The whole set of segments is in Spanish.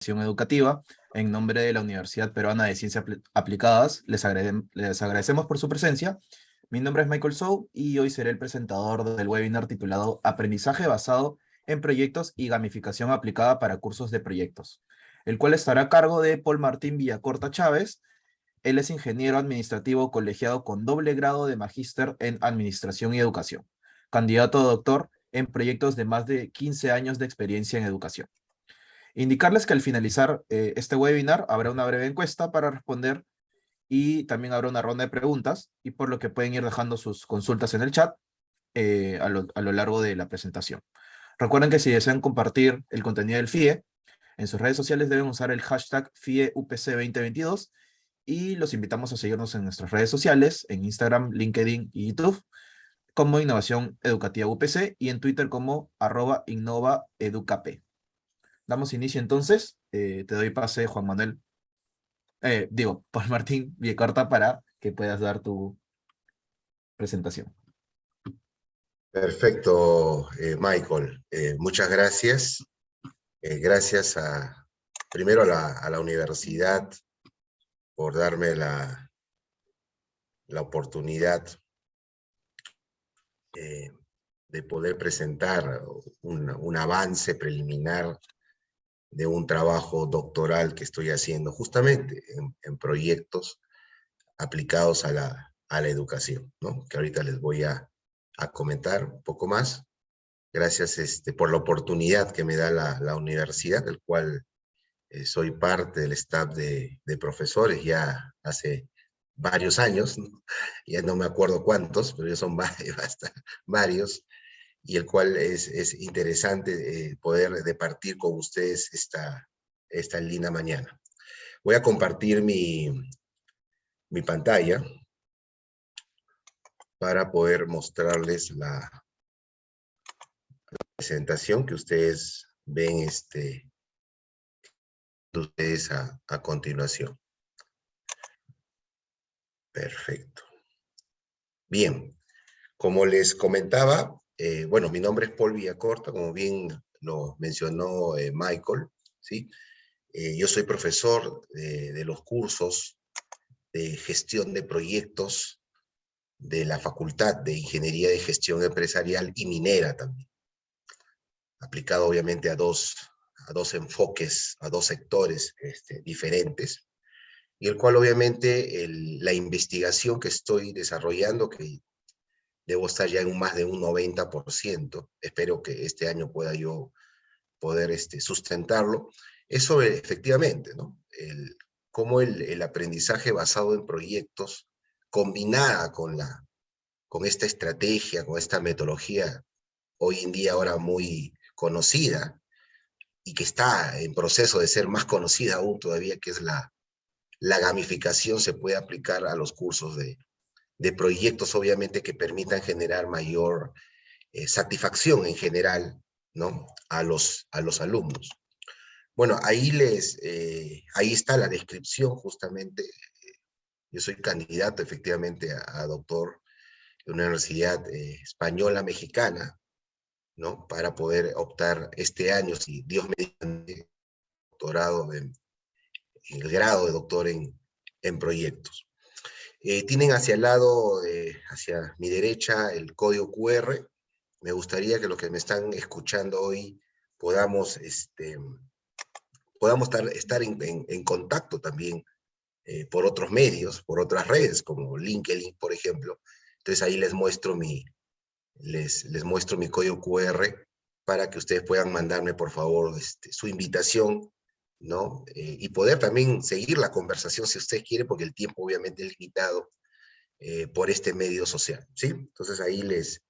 educativa, en nombre de la Universidad Peruana de Ciencias Aplicadas, les, les agradecemos por su presencia. Mi nombre es Michael Sou y hoy seré el presentador del webinar titulado Aprendizaje basado en proyectos y gamificación aplicada para cursos de proyectos, el cual estará a cargo de Paul Martín Villacorta Chávez. Él es ingeniero administrativo colegiado con doble grado de magíster en Administración y Educación, candidato a doctor en proyectos de más de 15 años de experiencia en educación. Indicarles que al finalizar eh, este webinar habrá una breve encuesta para responder y también habrá una ronda de preguntas y por lo que pueden ir dejando sus consultas en el chat eh, a, lo, largo de la presentación. Recuerden que si desean compartir el contenido del FIE, en sus redes sociales deben usar el hashtag FIEUPC2022 y los invitamos a seguirnos en nuestras redes sociales, en Instagram, LinkedIn y YouTube, como Innovación Educativa UPC y en Twitter como arroba innovaeducap. Damos inicio entonces. Eh, te doy pase, Juan Manuel. Eh, digo, Paul Martín Viecorta, para que puedas dar tu presentación. Perfecto, eh, Michael. muchas gracias. gracias a, primero a la, universidad por darme la, la oportunidad de poder presentar un avance preliminar de un trabajo doctoral que estoy haciendo justamente en, proyectos aplicados a la, a la educación, ¿no? que ahorita les voy a, a comentar un poco más. Gracias este, por la oportunidad que me da la, la universidad, del cual eh, soy parte del staff de, de, profesores ya hace varios años, ya no me acuerdo cuántos, pero ya son varios, varios y el cual es, es interesante eh, poder departir con ustedes esta, esta linda mañana. Voy a compartir mi, mi pantalla para poder mostrarles la, la presentación que ustedes ven este, ustedes a, a continuación. Perfecto. Bien, como les comentaba, eh, bueno, mi nombre es Paul Villacorta, como bien lo mencionó eh, Michael, ¿sí? Eh, yo soy profesor de los cursos de gestión de proyectos de la Facultad de Ingeniería de Gestión Empresarial y Minera también, aplicado obviamente a dos, a dos enfoques, a dos sectores este, diferentes, y el cual obviamente la investigación que estoy desarrollando, que debo estar ya en más de un 90%, espero que este año pueda yo poder este, sustentarlo, eso efectivamente, ¿no? El, cómo el, el, aprendizaje basado en proyectos, combinada con, la, con esta estrategia, con esta metodología, hoy en día ahora muy conocida, y que está en proceso de ser más conocida aún todavía, que es la, la gamificación, se puede aplicar a los cursos de, de proyectos, obviamente, que permitan generar mayor eh, satisfacción en general, ¿no? A los, a los alumnos. Bueno, ahí, les, eh, ahí está la descripción justamente. Yo soy candidato efectivamente a, doctor de una universidad eh, española mexicana, ¿no? Para poder optar este año, si Dios me dice, doctorado el grado de doctor en, en proyectos. Eh, tienen hacia el lado, hacia mi derecha, el código QR. Me gustaría que los que me están escuchando hoy podamos, este, podamos estar, en, contacto también eh, por otros medios, por otras redes, como LinkedIn, por ejemplo. Entonces ahí les muestro mi, les, les muestro mi código QR para que ustedes puedan mandarme, por favor, este, su invitación ¿no? Eh, y poder también seguir la conversación si usted quiere, porque el tiempo obviamente es limitado eh, por este medio social, ¿sí? Entonces ahí les,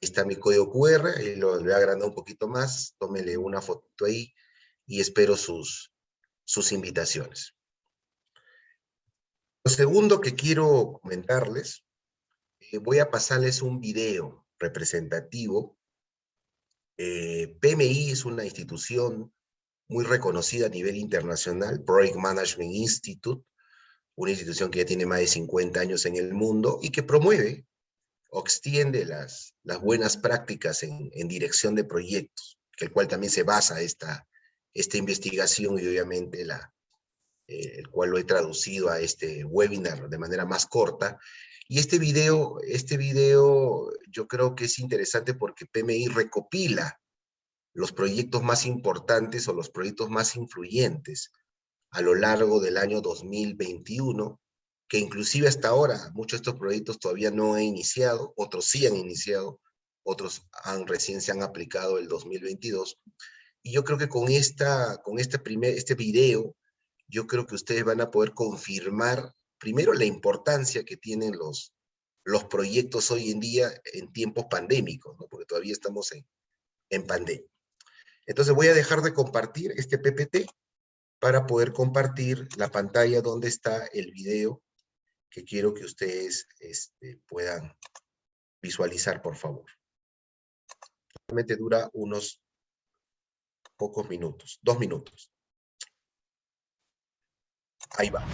está mi código QR, ahí lo voy a agrandar un poquito más, tómele una foto ahí y espero sus, sus invitaciones. Lo segundo que quiero comentarles, eh, voy a pasarles un video representativo. PMI es una institución muy reconocida a nivel internacional, Project Management Institute, una institución que ya tiene más de 50 años en el mundo y que promueve o extiende las, las buenas prácticas en, en dirección de proyectos, que el cual también se basa esta, esta investigación y obviamente la, eh, el cual lo he traducido a este webinar de manera más corta. Y este video, este video yo creo que es interesante porque PMI recopila los proyectos más importantes o los proyectos más influyentes a lo largo del año 2021, que inclusive hasta ahora muchos de estos proyectos todavía no han iniciado, otros sí han iniciado, otros han, recién se han aplicado el 2022. Y yo creo que con, esta, con este, primer, este video, yo creo que ustedes van a poder confirmar primero la importancia que tienen los, los proyectos hoy en día en tiempos pandémicos, ¿no? porque todavía estamos en, en pandemia. Entonces voy a dejar de compartir este PPT para poder compartir la pantalla donde está el video que quiero que ustedes este, puedan visualizar, por favor. Solamente dura unos pocos minutos, dos minutos. Ahí va.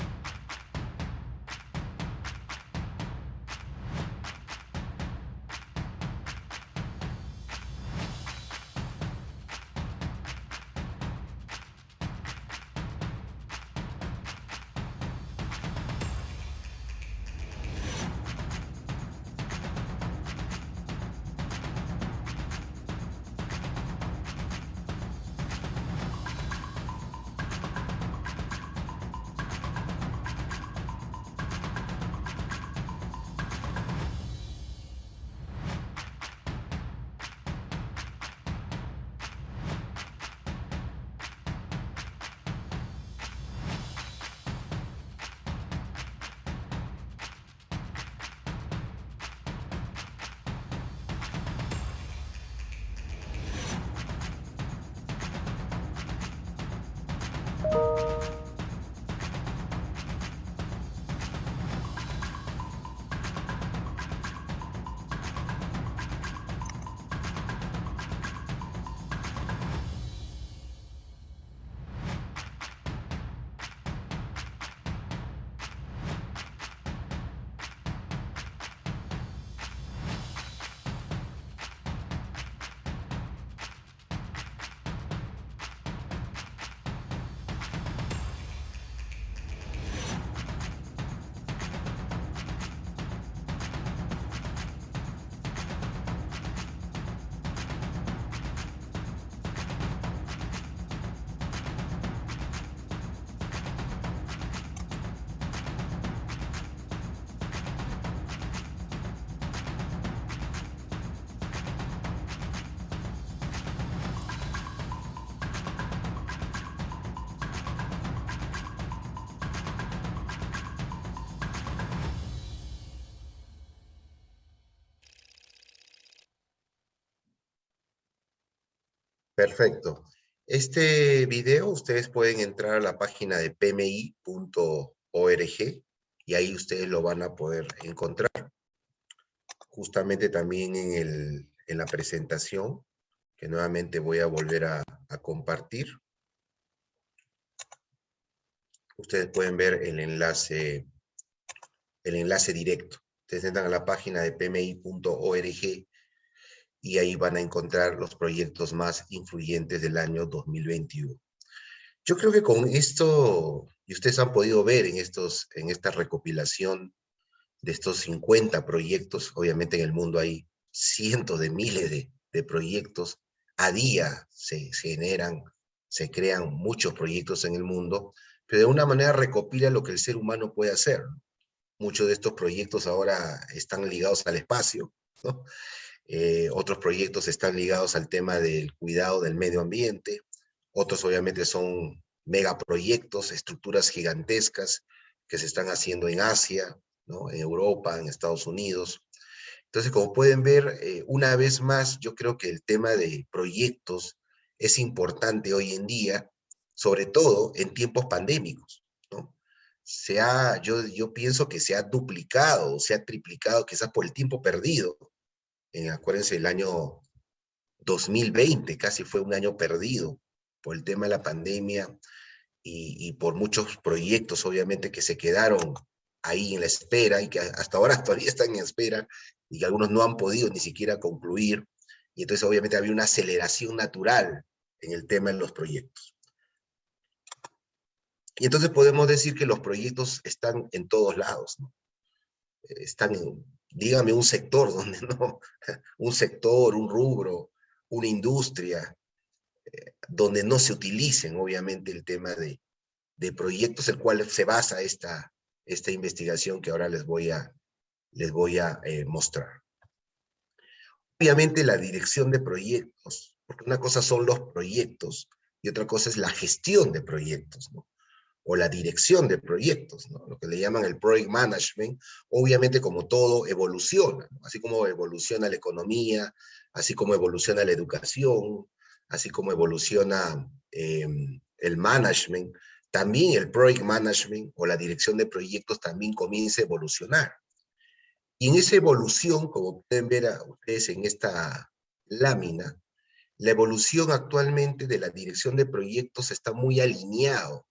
Perfecto. Este video ustedes pueden entrar a la página de pmi.org y ahí ustedes lo van a poder encontrar. Justamente también en, el, en la presentación, que nuevamente voy a volver a, a compartir. Ustedes pueden ver el enlace, el enlace directo. Ustedes entran a la página de pmi.org y ahí van a encontrar los proyectos más influyentes del año 2021. Yo creo que con esto, y ustedes han podido ver en, estos, en esta recopilación de estos 50 proyectos, obviamente en el mundo hay cientos de miles de, de proyectos, a día se, se generan, se crean muchos proyectos en el mundo, pero de una manera recopila lo que el ser humano puede hacer. Muchos de estos proyectos ahora están ligados al espacio, ¿no? Eh, otros proyectos están ligados al tema del cuidado del medio ambiente, otros obviamente son megaproyectos, estructuras gigantescas que se están haciendo en Asia, ¿no? en Europa, en Estados Unidos. Entonces, como pueden ver, eh, una vez más, yo creo que el tema de proyectos es importante hoy en día, sobre todo en tiempos pandémicos. ¿no? Se ha, yo, yo pienso que se ha duplicado, se ha triplicado quizás por el tiempo perdido eh, acuérdense, el año 2020 casi fue un año perdido por el tema de la pandemia y, por muchos proyectos, obviamente, que se quedaron ahí en la espera y que hasta ahora todavía están en espera y que algunos no han podido ni siquiera concluir. Y entonces, obviamente, había una aceleración natural en el tema de los proyectos. Y entonces podemos decir que los proyectos están en todos lados, ¿no? Están dígame un sector donde no, un sector, un rubro, una industria, eh, donde no se utilicen obviamente el tema de, de proyectos, el cual se basa esta, esta investigación que ahora les voy a, les voy a eh, mostrar. Obviamente la dirección de proyectos, porque una cosa son los proyectos y otra cosa es la gestión de proyectos, ¿no? O la dirección de proyectos, lo que le llaman el project management, obviamente como todo evoluciona, así como evoluciona la economía, así como evoluciona la educación, así como evoluciona em, el management, también el project management o la dirección de proyectos también comienza a evolucionar. Y en esa evolución, como pueden ver a ustedes en esta lámina, la evolución actualmente de la dirección de proyectos está muy alineado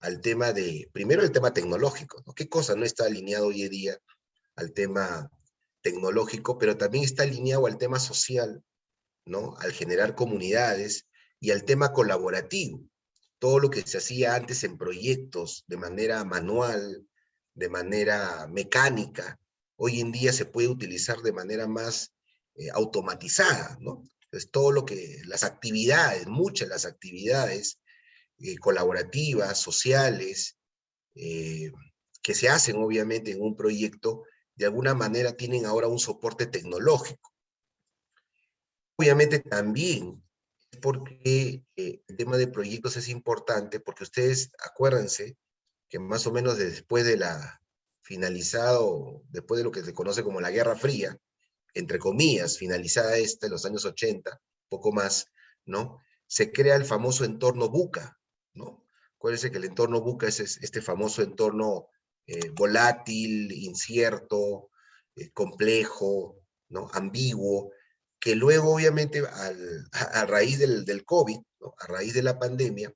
al tema de, primero el tema tecnológico, ¿no? ¿Qué cosa no está alineado hoy en día al tema tecnológico, pero también está alineado al tema social, ¿no? Al generar comunidades y al tema colaborativo. Todo lo que se hacía antes en proyectos de manera manual, de manera mecánica, hoy en día se puede utilizar de manera más eh, automatizada, ¿no? Entonces, todo lo que, las actividades, muchas de las actividades eh, colaborativas, sociales, eh, que se hacen obviamente en un proyecto, de alguna manera tienen ahora un soporte tecnológico. Obviamente también porque eh, el tema de proyectos es importante, porque ustedes acuérdense que más o menos después de la finalizado, después de lo que se conoce como la Guerra Fría, entre comillas, finalizada esta en los años 80, poco más, ¿no? Se crea el famoso entorno buca, ¿no? Acuérdense que el entorno buca es este famoso entorno eh, volátil, incierto, eh, complejo, ¿no? ambiguo, que luego obviamente a, raíz del, del COVID, a raíz de la pandemia,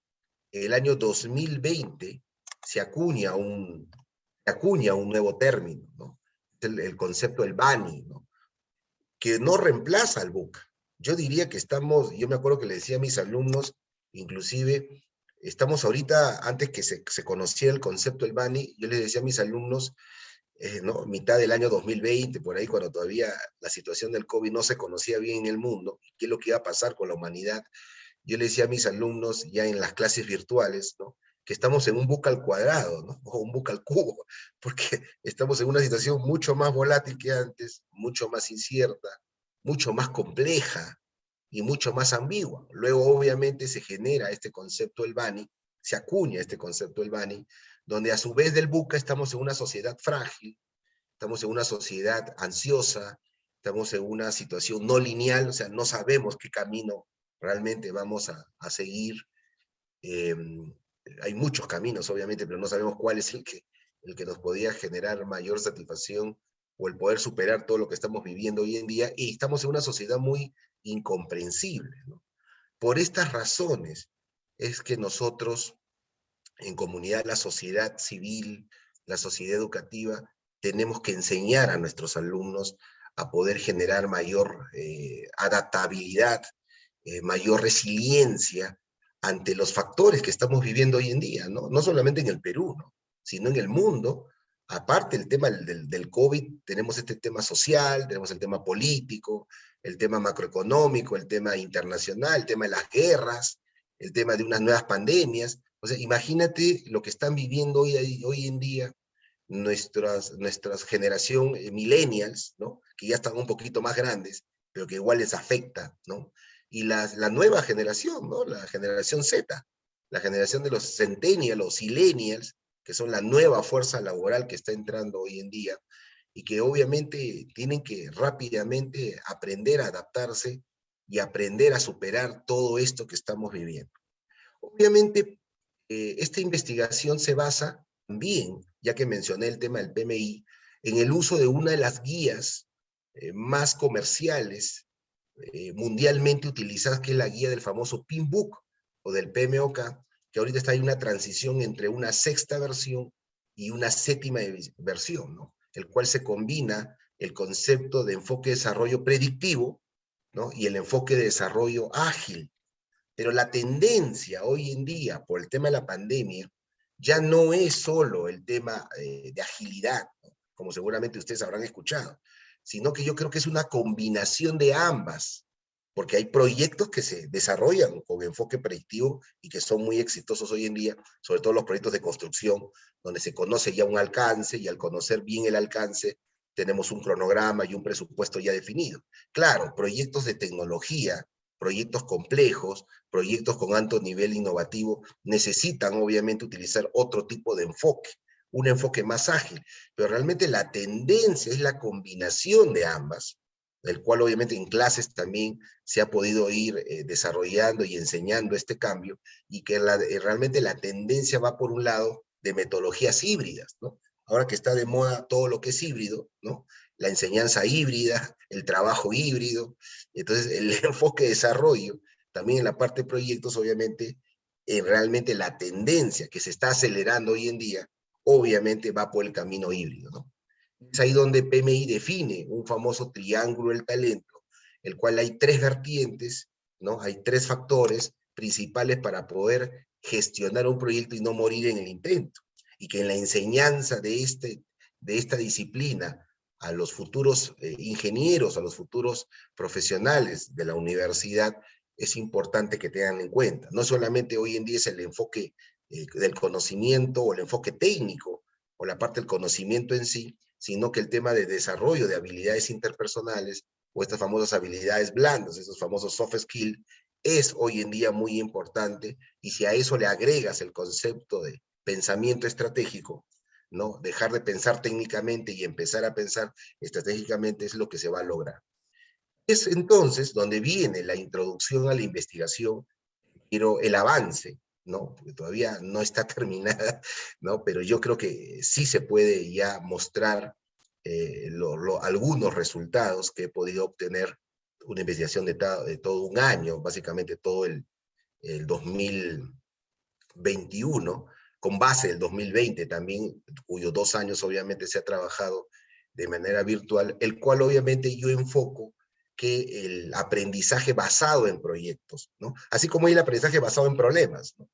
el año 2020 se acuña un, se acuña un nuevo término, ¿no? el, concepto del BANI, que no reemplaza al buca. Yo diría que estamos, yo me acuerdo que le decía a mis alumnos, inclusive, estamos ahorita, antes que se, se conociera el concepto del BANI, yo les decía a mis alumnos, eh, mitad del año 2020, por ahí cuando todavía la situación del COVID no se conocía bien en el mundo, qué es lo que iba a pasar con la humanidad, yo les decía a mis alumnos ya en las clases virtuales, que estamos en un buca al cuadrado, o un buca al cubo, porque estamos en una situación mucho más volátil que antes, mucho más incierta, mucho más compleja, y mucho más ambigua. Luego, obviamente, se genera este concepto del Bani, se acuña este concepto del Bani, donde a su vez del buca estamos en una sociedad frágil, estamos en una sociedad ansiosa, estamos en una situación no lineal, o sea, no sabemos qué camino realmente vamos a, seguir. Em, hay muchos caminos, obviamente, pero no sabemos cuál es el que, el que nos podía generar mayor satisfacción o el poder superar todo lo que estamos viviendo hoy en día, y estamos en una sociedad muy incomprensible. Por estas razones es que nosotros, en comunidad, la sociedad civil, la sociedad educativa, tenemos que enseñar a nuestros alumnos a poder generar mayor eh, adaptabilidad, eh, mayor resiliencia ante los factores que estamos viviendo hoy en día, ¿no? No solamente en el Perú, ¿no? sino en el mundo, aparte del tema del, del, COVID, tenemos este tema social, tenemos el tema político, el tema macroeconómico, el tema internacional, el tema de las guerras, el tema de unas nuevas pandemias. O sea, imagínate lo que están viviendo hoy, hoy en día nuestras, nuestras generación eh, millennials, ¿no? que ya están un poquito más grandes, pero que igual les afecta, ¿no? Y la, la nueva generación, ¿no? La generación Z, la generación de los centennials, los silenials, que son la nueva fuerza laboral que está entrando hoy en día, y que obviamente tienen que rápidamente aprender a adaptarse y aprender a superar todo esto que estamos viviendo. Obviamente, eh, esta investigación se basa también, ya que mencioné el tema del PMI, en el uso de una de las guías eh, más comerciales eh, mundialmente utilizadas, que es la guía del famoso PINBOK o del PMOK, que ahorita está en una transición entre una sexta versión y una séptima versión, ¿no? El cual se combina el concepto de enfoque de desarrollo predictivo ¿no? y el enfoque de desarrollo ágil. Pero la tendencia hoy en día, por el tema de la pandemia, ya no es solo el tema eh, de agilidad, como seguramente ustedes habrán escuchado, sino que yo creo que es una combinación de ambas, porque hay proyectos que se desarrollan con enfoque predictivo y que son muy exitosos hoy en día, sobre todo los proyectos de construcción, donde se conoce ya un alcance y al conocer bien el alcance tenemos un cronograma y un presupuesto ya definido. Claro, proyectos de tecnología, proyectos complejos, proyectos con alto nivel innovativo, necesitan obviamente utilizar otro tipo de enfoque, un enfoque más ágil, pero realmente la tendencia es la combinación de ambas, del cual obviamente en clases también se ha podido ir eh, desarrollando y enseñando este cambio, y que eh, realmente la tendencia va por un lado de metodologías híbridas, ¿no? Ahora que está de moda todo lo que es híbrido, ¿no? La enseñanza híbrida, el trabajo híbrido, entonces el enfoque de desarrollo, también en la parte de proyectos, obviamente, eh, realmente la tendencia que se está acelerando hoy en día, obviamente va por el camino híbrido, ¿no? Es ahí donde PMI define un famoso triángulo del talento, el cual hay tres vertientes, ¿no? Hay tres factores principales para poder gestionar un proyecto y no morir en el intento. Y que en la enseñanza de, este, de esta disciplina a los futuros eh, ingenieros, a los futuros profesionales de la universidad, es importante que tengan en cuenta. No solamente hoy en día es el enfoque eh, del conocimiento o el enfoque técnico o la parte del conocimiento en sí, sino que el tema de desarrollo de habilidades interpersonales o estas famosas habilidades blandas, esos famosos soft skills, es hoy en día muy importante y si a eso le agregas el concepto de pensamiento estratégico, ¿no? Dejar de pensar técnicamente y empezar a pensar estratégicamente es lo que se va a lograr. Es entonces donde viene la introducción a la investigación, pero el avance, ¿no? Porque todavía no está terminada, ¿no? Pero yo creo que sí se puede ya mostrar eh, algunos resultados que he podido obtener una investigación de, de, todo un año, básicamente todo el, el 2021, con base del 2020 también, cuyos dos años obviamente se ha trabajado de manera virtual, el cual obviamente yo enfoco que el aprendizaje basado en proyectos, ¿no? Así como hay el aprendizaje basado en problemas, ¿no?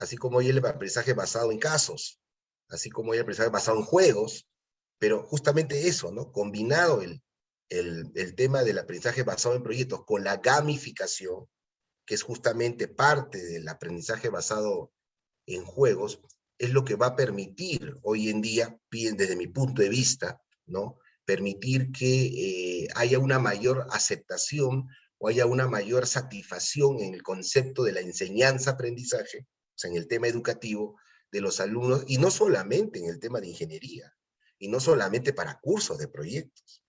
Así como hay el aprendizaje basado en casos, así como hay el aprendizaje basado en juegos, pero justamente eso, ¿no? Combinado el, el, el tema del aprendizaje basado en proyectos con la gamificación, que es justamente parte del aprendizaje basado en juegos es lo que va a permitir hoy en día, desde mi punto de vista, ¿no? permitir que eh, haya una mayor aceptación o haya una mayor satisfacción en el concepto de la enseñanza-aprendizaje, o sea, en el tema educativo de los alumnos, y no solamente en el tema de ingeniería, y no solamente para cursos de proyectos,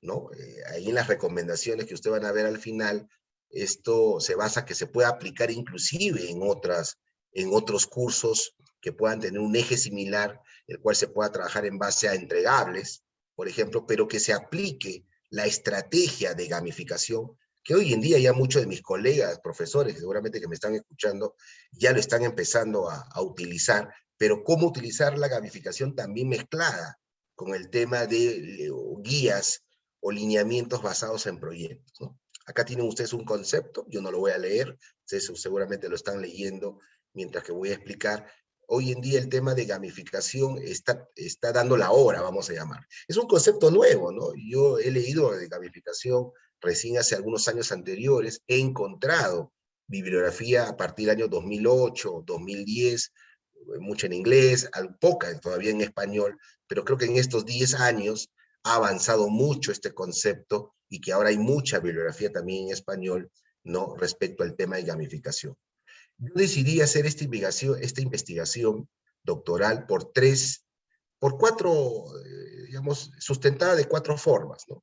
¿no? Eh, ahí en las recomendaciones que ustedes van a ver al final, esto se basa que se pueda aplicar inclusive en otras en otros cursos que puedan tener un eje similar, el cual se pueda trabajar en base a entregables, por ejemplo, pero que se aplique la estrategia de gamificación, que hoy en día ya muchos de mis colegas, profesores, seguramente que me están escuchando, ya lo están empezando a, a utilizar, pero cómo utilizar la gamificación también mezclada con el tema de guías o lineamientos basados en proyectos. ¿no? Acá tienen ustedes un concepto, yo no lo voy a leer, ustedes seguramente lo están leyendo mientras que voy a explicar, hoy en día el tema de gamificación está, está dando la hora, vamos a llamar. Es un concepto nuevo, ¿no? Yo he leído de gamificación recién hace algunos años anteriores, he encontrado bibliografía a partir del año 2008, 2010, mucha en inglés, poca todavía en español, pero creo que en estos 10 años ha avanzado mucho este concepto y que ahora hay mucha bibliografía también en español, ¿no? Respecto al tema de gamificación. Yo decidí hacer esta investigación, esta investigación doctoral por tres, por cuatro, eh, digamos, sustentada de cuatro formas, ¿no?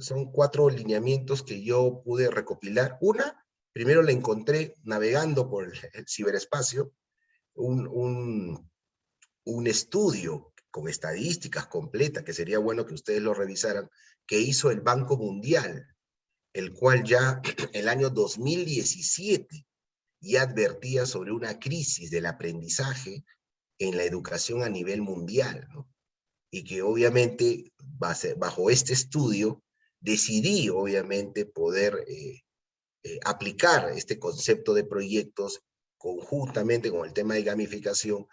Son cuatro lineamientos que yo pude recopilar. Una, primero la encontré navegando por el, ciberespacio, un, un, un estudio con estadísticas completas, que sería bueno que ustedes lo revisaran, que hizo el Banco Mundial, el cual ya el año 2017 y advertía sobre una crisis del aprendizaje en la educación a nivel mundial, ¿no? y que obviamente bajo este estudio decidí obviamente poder eh, eh, aplicar este concepto de proyectos conjuntamente con el tema de gamificación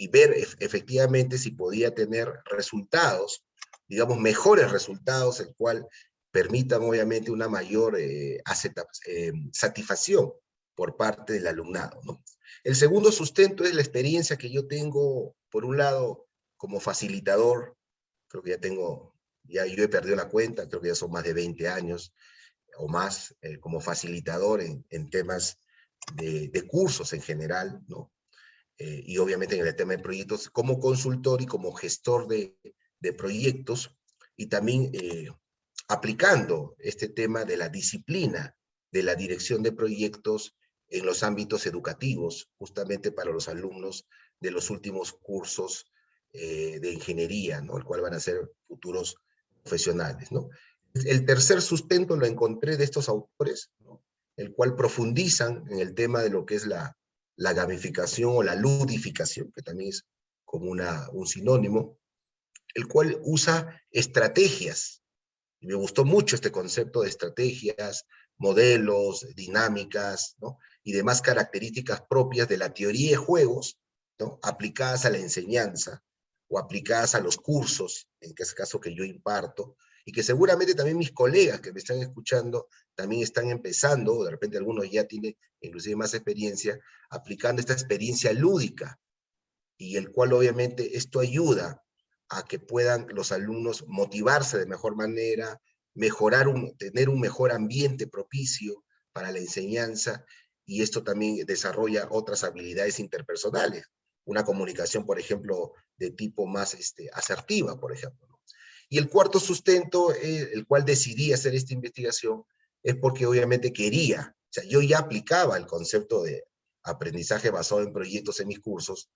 y ver efectivamente si podía tener resultados, digamos, mejores resultados, el cual permitan obviamente una mayor eh, eh, satisfacción por parte del alumnado. El segundo sustento es la experiencia que yo tengo, por un lado, como facilitador, creo que ya tengo, ya yo he perdido la cuenta, creo que ya son más de 20 años o más eh, como facilitador en, en temas de, de, cursos en general, ¿no? Eh, y obviamente en el tema de proyectos, como consultor y como gestor de, de proyectos, y también eh, aplicando este tema de la disciplina de la dirección de proyectos en los ámbitos educativos, justamente para los alumnos de los últimos cursos eh, de ingeniería, ¿no? el cual van a ser futuros profesionales. ¿no? El tercer sustento lo encontré de estos autores, el cual profundizan en el tema de lo que es la, la gamificación o la ludificación, que también es como una, un sinónimo, el cual usa estrategias. Me gustó mucho este concepto de estrategias, modelos, dinámicas, y demás características propias de la teoría de juegos, aplicadas a la enseñanza o aplicadas a los cursos, en este caso que yo imparto, y que seguramente también mis colegas que me están escuchando también están empezando, o de repente algunos ya tienen inclusive más experiencia, aplicando esta experiencia lúdica, y el cual obviamente esto ayuda a que puedan los alumnos motivarse de mejor manera, mejorar un, tener un mejor ambiente propicio para la enseñanza y esto también desarrolla otras habilidades interpersonales. Una comunicación, por ejemplo, de tipo más este, asertiva, por ejemplo. Y el cuarto sustento, eh, el cual decidí hacer esta investigación, es porque obviamente quería, o sea, yo ya aplicaba el concepto de aprendizaje basado en proyectos en mis cursos,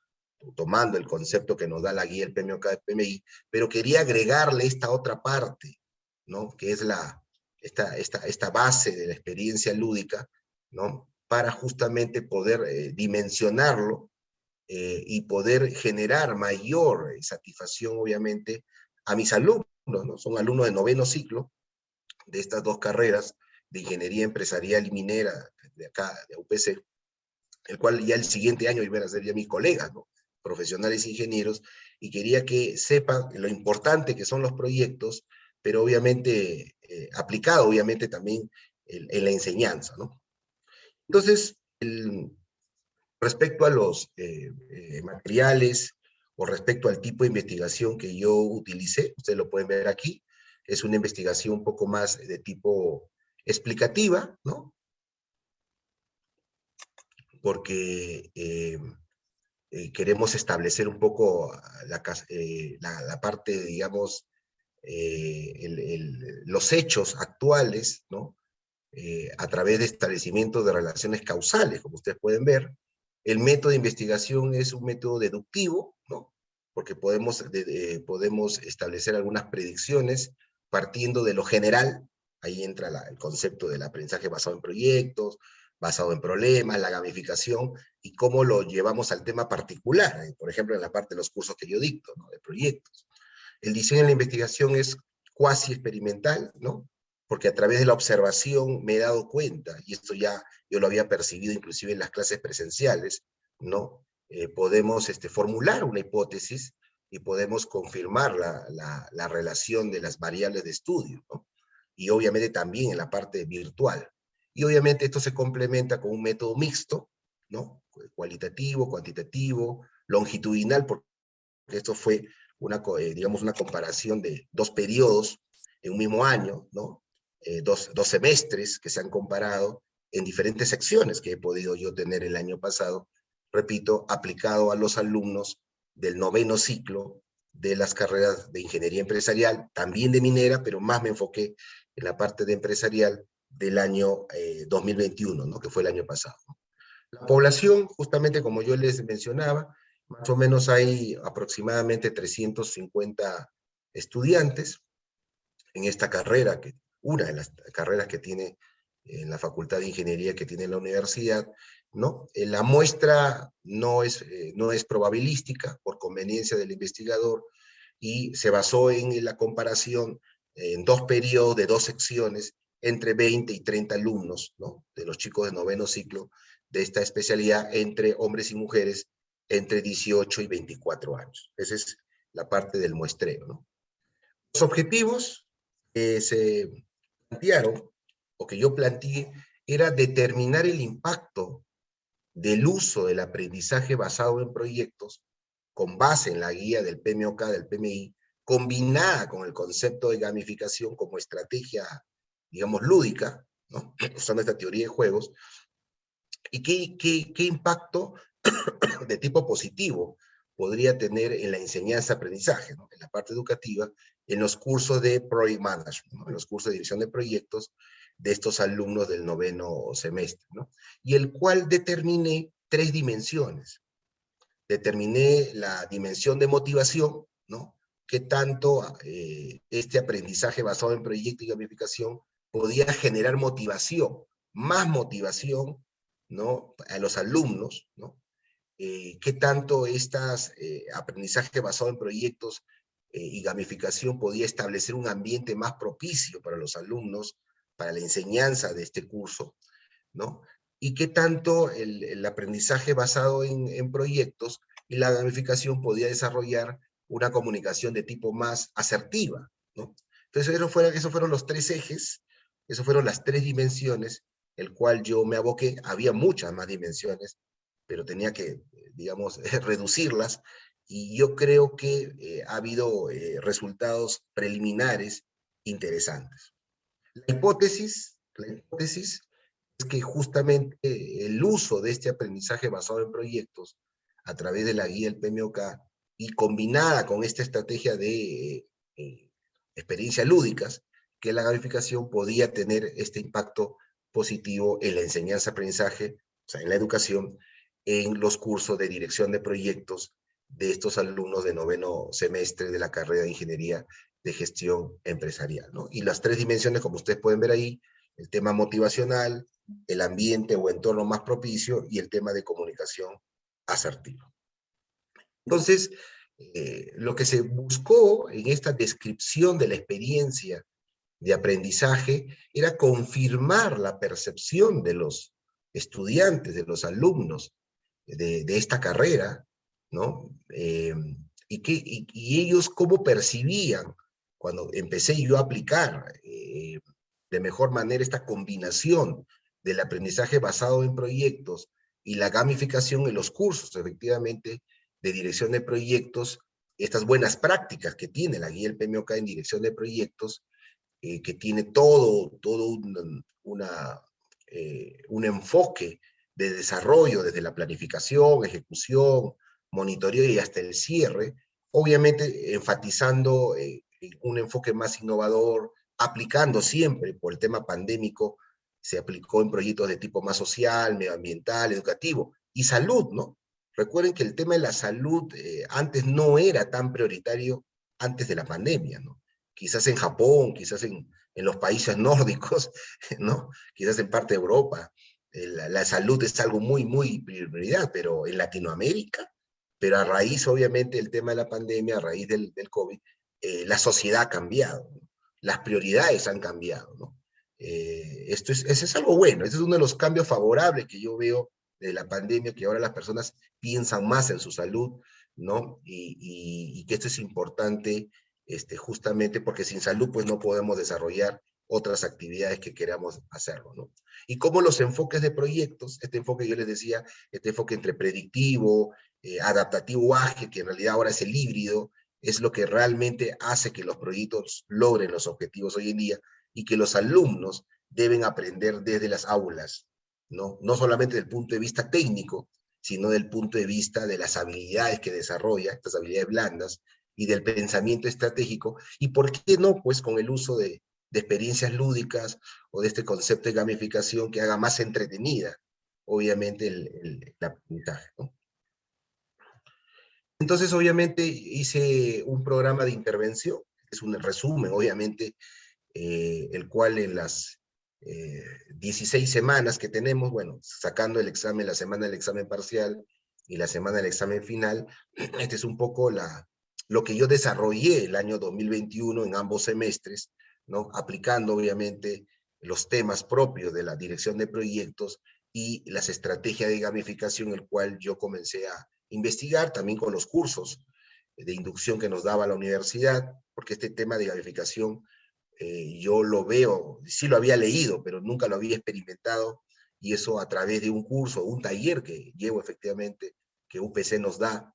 tomando el concepto que nos da la guía del PMOK de PMI, pero quería agregarle esta otra parte, ¿no? Que es la, esta, esta, esta base de la experiencia lúdica, ¿no? para justamente poder eh, dimensionarlo eh, y poder generar mayor satisfacción, obviamente, a mis alumnos, ¿no? Son alumnos de noveno ciclo de estas dos carreras de Ingeniería Empresarial y Minera de acá, de UPC, el cual ya el siguiente año iban a ser ya mis colegas, ¿no? profesionales ingenieros, y quería que sepan lo importante que son los proyectos, pero obviamente aplicado, obviamente también en, en la enseñanza, ¿no? Entonces, respecto a los eh, eh, materiales o respecto al tipo de investigación que yo utilicé, ustedes lo pueden ver aquí, es una investigación un poco más de tipo explicativa, ¿no? Porque eh, queremos establecer un poco la, parte, digamos, los hechos actuales, ¿no? Eh, a través de establecimientos de relaciones causales, como ustedes pueden ver. El método de investigación es un método deductivo, ¿no? porque podemos, podemos establecer algunas predicciones partiendo de lo general, ahí entra el concepto del aprendizaje basado en proyectos, basado en problemas, la gamificación, y cómo lo llevamos al tema particular, eh, por ejemplo, en la parte de los cursos que yo dicto, ¿no? de proyectos. El diseño de la investigación es cuasi experimental, ¿no? Porque a través de la observación me he dado cuenta, y esto ya yo lo había percibido inclusive en las clases presenciales, ¿no? Eh, podemos este, formular una hipótesis y podemos confirmar la, la, relación de las variables de estudio, ¿no? Y obviamente también en la parte virtual. Y obviamente esto se complementa con un método mixto, ¿no? Cualitativo, cuantitativo, longitudinal, porque esto fue una, eh, digamos, una comparación de dos periodos en un mismo año, ¿no? Eh, dos, semestres que se han comparado en diferentes secciones que he podido yo tener el año pasado, repito, aplicado a los alumnos del noveno ciclo de las carreras de ingeniería empresarial, también de minera, pero más me enfoqué en la parte de empresarial del año 2021, eh, ¿no? que fue el año pasado. La población, justamente como yo les mencionaba, más o menos hay aproximadamente 350 estudiantes en esta carrera que una de las carreras que tiene en la Facultad de Ingeniería que tiene la universidad, ¿no? Eh, la muestra no es, eh, no es probabilística por conveniencia del investigador y se basó en la comparación en dos periodos de dos secciones entre 20 y 30 alumnos, ¿no? De los chicos de noveno ciclo de esta especialidad entre hombres y mujeres entre 18 y 24 años. Esa es la parte del muestreo. ¿no? Los objetivos que se plantearon, o que yo planteé, era determinar el impacto del uso del aprendizaje basado en proyectos con base en la guía del PMOK, del PMI, combinada con el concepto de gamificación como estrategia, digamos, lúdica, usando esta teoría de juegos, y qué, impacto de tipo positivo podría tener en la enseñanza-aprendizaje, en la parte educativa, en los cursos de Project Management, en los cursos de dirección de proyectos de estos alumnos del noveno semestre, ¿no? y el cual determiné tres dimensiones. Determiné la dimensión de motivación, ¿no? qué tanto eh, este aprendizaje basado en proyecto y gamificación podía generar motivación, más motivación ¿no? a los alumnos, ¿no? Eh, qué tanto estas eh, aprendizaje basado en proyectos y gamificación podía establecer un ambiente más propicio para los alumnos, para la enseñanza de este curso, ¿no? Y qué tanto el, aprendizaje basado en, proyectos y la gamificación podía desarrollar una comunicación de tipo más asertiva, ¿no? Entonces, eso fueron, esos fueron los tres ejes esas fueron las tres dimensiones, el cual yo me aboqué. Había muchas más dimensiones, pero tenía que, digamos, reducirlas. Y yo creo que eh, ha habido eh, resultados preliminares interesantes. La hipótesis, hipótesis es que justamente el uso de este aprendizaje basado en proyectos a través de la guía del PMOK y combinada con esta estrategia de eh, experiencias lúdicas, que la gamificación podía tener este impacto positivo en la enseñanza-aprendizaje, o sea, en la educación, en los cursos de dirección de proyectos de estos alumnos de noveno semestre de la carrera de Ingeniería de Gestión Empresarial. ¿no? Y las tres dimensiones, como ustedes pueden ver ahí, el tema motivacional, el ambiente o entorno más propicio y el tema de comunicación asertiva. Entonces, eh, lo que se buscó en esta descripción de la experiencia de aprendizaje era confirmar la percepción de los estudiantes, de los alumnos de, esta carrera, ¿no? Eh, y, que, y, ellos cómo percibían cuando empecé yo a aplicar eh, de mejor manera esta combinación del aprendizaje basado en proyectos y la gamificación en los cursos, efectivamente, de dirección de proyectos, estas buenas prácticas que tiene la guía del PMOK en dirección de proyectos, eh, que tiene todo, todo un, una, eh, un enfoque de desarrollo desde la planificación, ejecución, monitoreo y hasta el cierre, obviamente enfatizando eh, un enfoque más innovador, aplicando siempre, por el tema pandémico, se aplicó en proyectos de tipo más social, medioambiental, educativo, y salud, ¿no? Recuerden que el tema de la salud antes no era tan prioritario antes de la pandemia, ¿no? quizás en Japón, quizás en, en los países nórdicos, ¿no? quizás en parte de Europa, eh, la, salud es algo muy, muy prioridad, pero en Latinoamérica, pero a raíz, obviamente, del tema de la pandemia, a raíz del, del COVID, eh, la sociedad ha cambiado, las prioridades han cambiado, ¿no? Eh, esto es, eso es algo bueno, ese es uno de los cambios favorables que yo veo de la pandemia, que ahora las personas piensan más en su salud, ¿no? Y, y, y que esto es importante este, justamente porque sin salud pues no podemos desarrollar otras actividades que queramos hacerlo, ¿no? Y como los enfoques de proyectos, este enfoque yo les decía, este enfoque entre predictivo, eh, adaptativo, ágil, que en realidad ahora es el híbrido, es lo que realmente hace que los proyectos logren los objetivos hoy en día y que los alumnos deben aprender desde las aulas, ¿no? No solamente desde el punto de vista técnico, sino del punto de vista de las habilidades que desarrolla, estas habilidades blandas, y del pensamiento estratégico, y por qué no, pues con el uso de, experiencias lúdicas o de este concepto de gamificación que haga más entretenida, obviamente, el, aprendizaje. Entonces, obviamente, hice un programa de intervención, es un resumen, obviamente, eh, el cual en las 16 eh, semanas que tenemos, bueno, sacando el examen, la semana del examen parcial y la semana del examen final, este es un poco la, lo que yo desarrollé el año 2021 en ambos semestres, ¿no? aplicando obviamente los temas propios de la dirección de proyectos y las estrategias de gamificación, el cual yo comencé a investigar también con los cursos de inducción que nos daba la universidad, porque este tema de gamificación eh, yo lo veo, sí lo había leído, pero nunca lo había experimentado, y eso a través de un curso, un taller que llevo efectivamente, que UPC nos da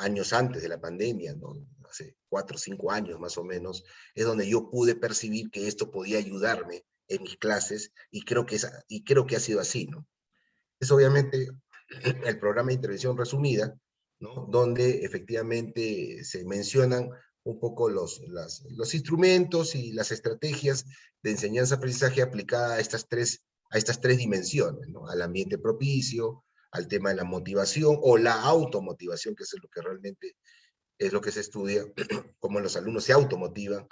años antes de la pandemia, ¿no? hace cuatro o cinco años más o menos, es donde yo pude percibir que esto podía ayudarme en mis clases, y creo que, es, y creo que ha sido así, ¿no? Es obviamente el programa de intervención resumida, donde efectivamente se mencionan un poco los, los instrumentos y las estrategias de enseñanza-aprendizaje aplicada a estas tres, a estas tres dimensiones, al ambiente propicio, al tema de la motivación o la automotivación, que es lo que realmente es lo que se estudia, cómo los alumnos se automotivan,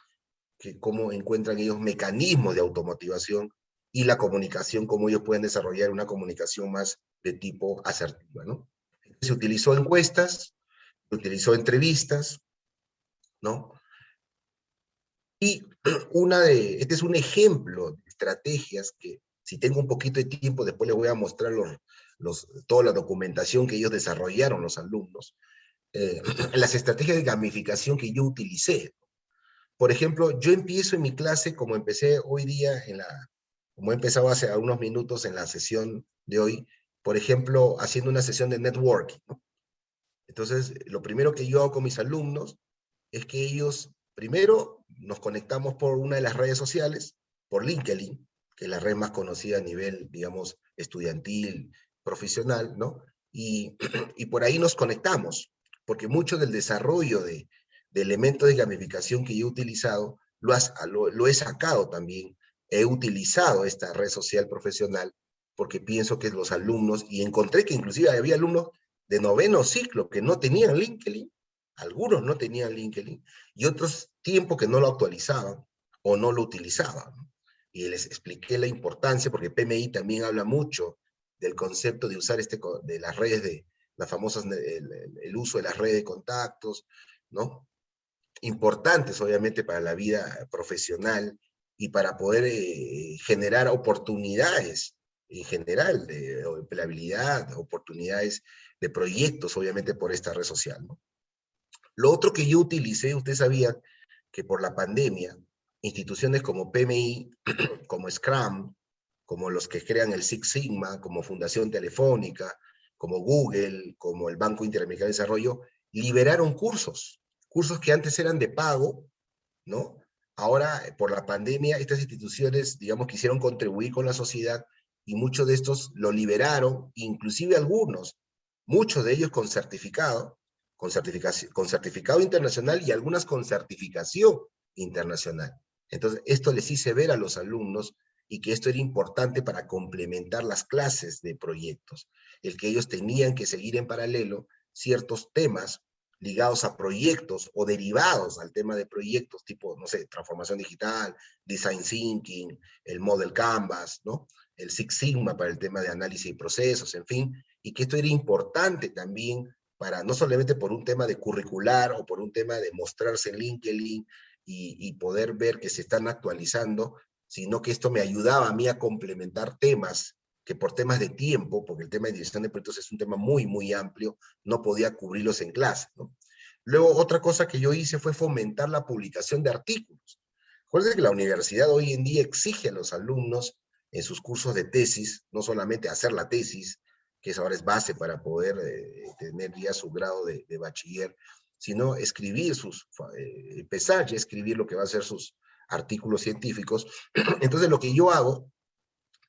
que cómo encuentran ellos mecanismos de automotivación y la comunicación, cómo ellos pueden desarrollar una comunicación más de tipo asertiva, ¿no? Se utilizó encuestas, se utilizó entrevistas, ¿no? Y una de, este es un ejemplo de estrategias que, si tengo un poquito de tiempo, después les voy a mostrar los, los, toda la documentación que ellos desarrollaron, los alumnos, eh, las estrategias de gamificación que yo utilicé. Por ejemplo, yo empiezo en mi clase, como empecé hoy día, en la, como he empezado hace unos minutos en la sesión de hoy, por ejemplo, haciendo una sesión de networking. Entonces, lo primero que yo hago con mis alumnos es que ellos, primero, nos conectamos por una de las redes sociales, por LinkedIn, que es la red más conocida a nivel, digamos, estudiantil, profesional, ¿no? Y, por ahí nos conectamos, porque mucho del desarrollo de, elementos de gamificación que yo he utilizado, lo he sacado también, he utilizado esta red social profesional, porque pienso que los alumnos, y encontré que inclusive había alumnos de noveno ciclo que no tenían LinkedIn, algunos no tenían LinkedIn, y otros tiempo que no lo actualizaban o no lo utilizaban. Y les expliqué la importancia, porque PMI también habla mucho del concepto de usar este, de las redes de, las famosas, el, uso de las redes de contactos, ¿no? Importantes, obviamente, para la vida profesional y para poder eh, generar oportunidades en general de empleabilidad, oportunidades de proyectos, obviamente, por esta red social, ¿no? Lo otro que yo utilicé, ustedes sabían que por la pandemia, instituciones como PMI, como Scrum, como los que crean el Six Sigma, como Fundación Telefónica, como Google, como el Banco Interamericano de Desarrollo, liberaron cursos, cursos que antes eran de pago, ¿no? Ahora, por la pandemia, estas instituciones, digamos, quisieron contribuir con la sociedad y muchos de estos lo liberaron, inclusive algunos, muchos de ellos con certificado, con, certificación, con certificado internacional y algunas con certificación internacional. Entonces, esto les hice ver a los alumnos y que esto era importante para complementar las clases de proyectos, el que ellos tenían que seguir en paralelo ciertos temas ligados a proyectos o derivados al tema de proyectos tipo, no sé, transformación digital, design thinking, el model canvas, ¿no? El Six Sigma para el tema de análisis y procesos, en fin, y que esto era importante también para no solamente por un tema de curricular o por un tema de mostrarse en LinkedIn y, poder ver que se están actualizando, sino que esto me ayudaba a mí a complementar temas que por temas de tiempo, porque el tema de dirección de proyectos es un tema muy, muy amplio, no podía cubrirlos en clase. Luego, otra cosa que yo hice fue fomentar la publicación de artículos. Recuerden que la universidad hoy en día exige a los alumnos en sus cursos de tesis, no solamente hacer la tesis, que ahora es base para poder eh, tener ya su grado de, bachiller, sino escribir sus, eh, empezar ya a escribir lo que va a ser sus artículos científicos. Entonces lo que yo hago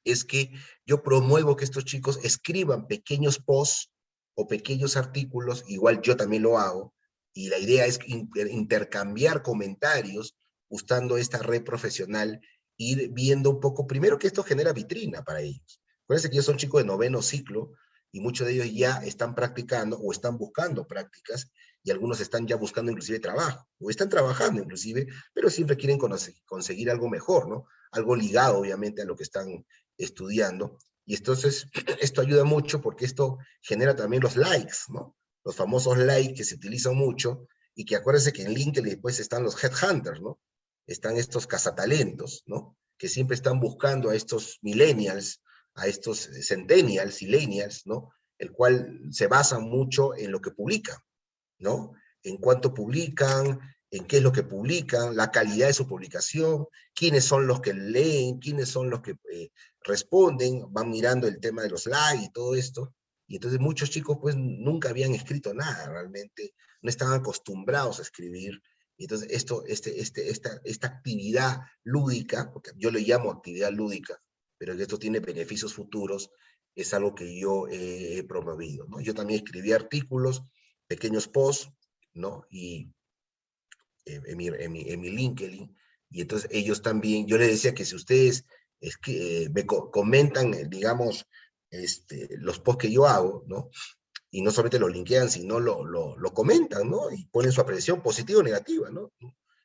es que yo promuevo que estos chicos escriban pequeños posts o pequeños artículos, igual yo también lo hago, y la idea es intercambiar comentarios usando esta red profesional, ir viendo un poco, primero que esto genera vitrina para ellos. Acuérdense que ellos son chicos de noveno ciclo, y muchos de ellos ya están practicando o están buscando prácticas y algunos están ya buscando inclusive trabajo o están trabajando inclusive, pero siempre quieren conseguir algo mejor, ¿no? Algo ligado obviamente a lo que están estudiando. Y entonces esto ayuda mucho porque esto genera también los likes, ¿no? Los famosos likes que se utilizan mucho y que acuérdense que en LinkedIn después están los headhunters, ¿no? Están estos cazatalentos, ¿no? Que siempre están buscando a estos millennials a estos centennials, millennials, ¿no? el cual se basa mucho en lo que publican, ¿no? En cuánto publican, en qué es lo que publican, la calidad de su publicación, quiénes son los que leen, quiénes son los que eh, responden, van mirando el tema de los likes y todo esto, y entonces muchos chicos pues nunca habían escrito nada realmente, no estaban acostumbrados a escribir, entonces esto, este, este, esta, esta actividad lúdica, porque yo le llamo actividad lúdica, pero que esto tiene beneficios futuros, es algo que yo he promovido. ¿no? Yo también escribí artículos, pequeños posts, ¿no? Y en mi, en, mi, en mi LinkedIn, y entonces ellos también, yo les decía que si ustedes es que, eh, me comentan, eh, digamos, este, los posts que yo hago, ¿no? Y no solamente lo linkean, sino lo, lo, lo comentan, ¿no? Y ponen su apreciación positiva o negativa, ¿no?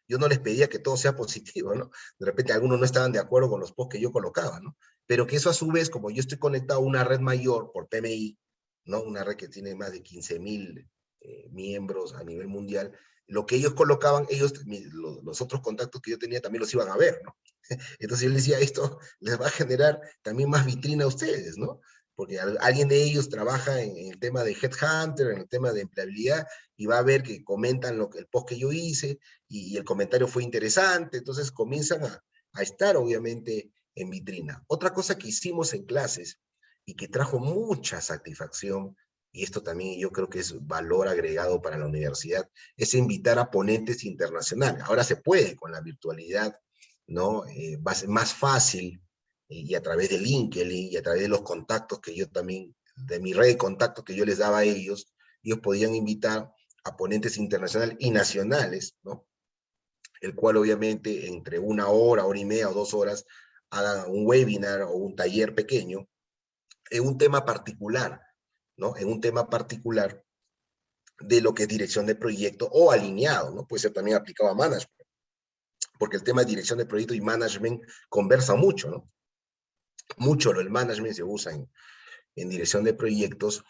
Yo no les pedía que todo sea positivo, ¿no? De repente algunos no estaban de acuerdo con los posts que yo colocaba, ¿no? Pero que eso a su vez, como yo estoy conectado a una red mayor por PMI, ¿no? Una red que tiene más de 15 mil eh, miembros a nivel mundial, lo que ellos colocaban, ellos, los, otros contactos que yo tenía también los iban a ver, ¿no? Entonces yo les decía, esto les va a generar también más vitrina a ustedes, ¿no? Porque alguien de ellos trabaja en, el tema de Headhunter, en el tema de empleabilidad, y va a ver que comentan lo que, el post que yo hice, y, el comentario fue interesante, entonces comienzan a, estar obviamente en vitrina. Otra cosa que hicimos en clases, y que trajo mucha satisfacción, y esto también yo creo que es valor agregado para la universidad, es invitar a ponentes internacionales. Ahora se puede con la virtualidad, ¿no? Eh, va a ser más fácil y a través de LinkedIn y a través de los contactos que yo también, de mi red de contactos que yo les daba a ellos, ellos podían invitar a ponentes internacionales y nacionales, ¿no? El cual obviamente entre una hora, hora y media o dos horas hagan un webinar o un taller pequeño en un tema particular, ¿no? En un tema particular de lo que es dirección de proyecto o alineado, ¿no? Puede ser también aplicado a management, porque el tema de dirección de proyecto y management conversa mucho, ¿no? Mucho el management se usa en, en dirección de proyectos,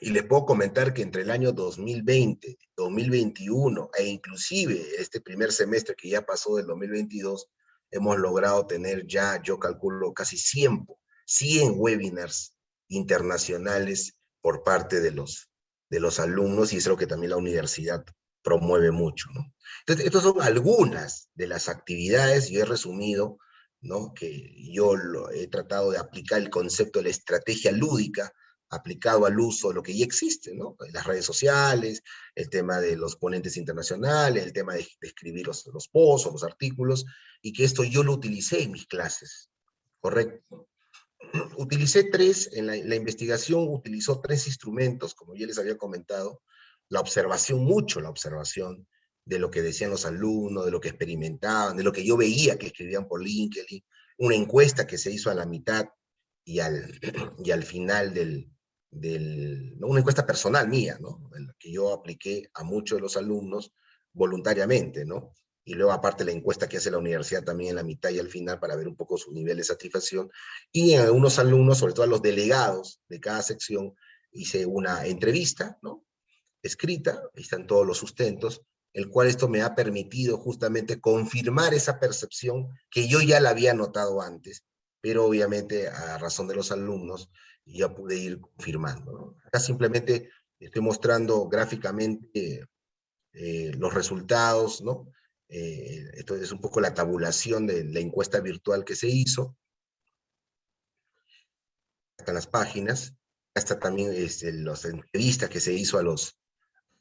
y les puedo comentar que entre el año 2020, 2021 e inclusive este primer semestre que ya pasó del 2022, hemos logrado tener ya, yo calculo, casi 100, 100 webinars internacionales por parte de los, de los alumnos y es lo que también la universidad promueve mucho. ¿no? Entonces, estas son algunas de las actividades, yo he resumido, ¿no? que yo lo, he tratado de aplicar el concepto de la estrategia lúdica aplicado al uso de lo que ya existe, ¿no? Las redes sociales, el tema de los ponentes internacionales, el tema de, escribir los, los posts o los artículos, y que esto yo lo utilicé en mis clases, ¿correcto? utilicé tres, en la, investigación utilizó tres instrumentos, como ya les había comentado, la observación, mucho la observación de lo que decían los alumnos, de lo que experimentaban, de lo que yo veía que escribían por LinkedIn, una encuesta que se hizo a la mitad y al, y al final del, del una encuesta personal mía, ¿no? que yo apliqué a muchos de los alumnos voluntariamente, ¿no? y luego aparte la encuesta que hace la universidad también en la mitad y al final para ver un poco su nivel de satisfacción. Y en algunos alumnos, sobre todo a los delegados de cada sección, hice una entrevista, ¿no? Escrita, ahí están todos los sustentos, el cual esto me ha permitido justamente confirmar esa percepción que yo ya la había notado antes, pero obviamente a razón de los alumnos ya pude ir confirmando. Acá simplemente estoy mostrando gráficamente eh, los resultados, ¿no? Eh, esto es un poco la tabulación de la encuesta virtual que se hizo. Están las páginas. Está también este, las entrevistas que se hizo a los,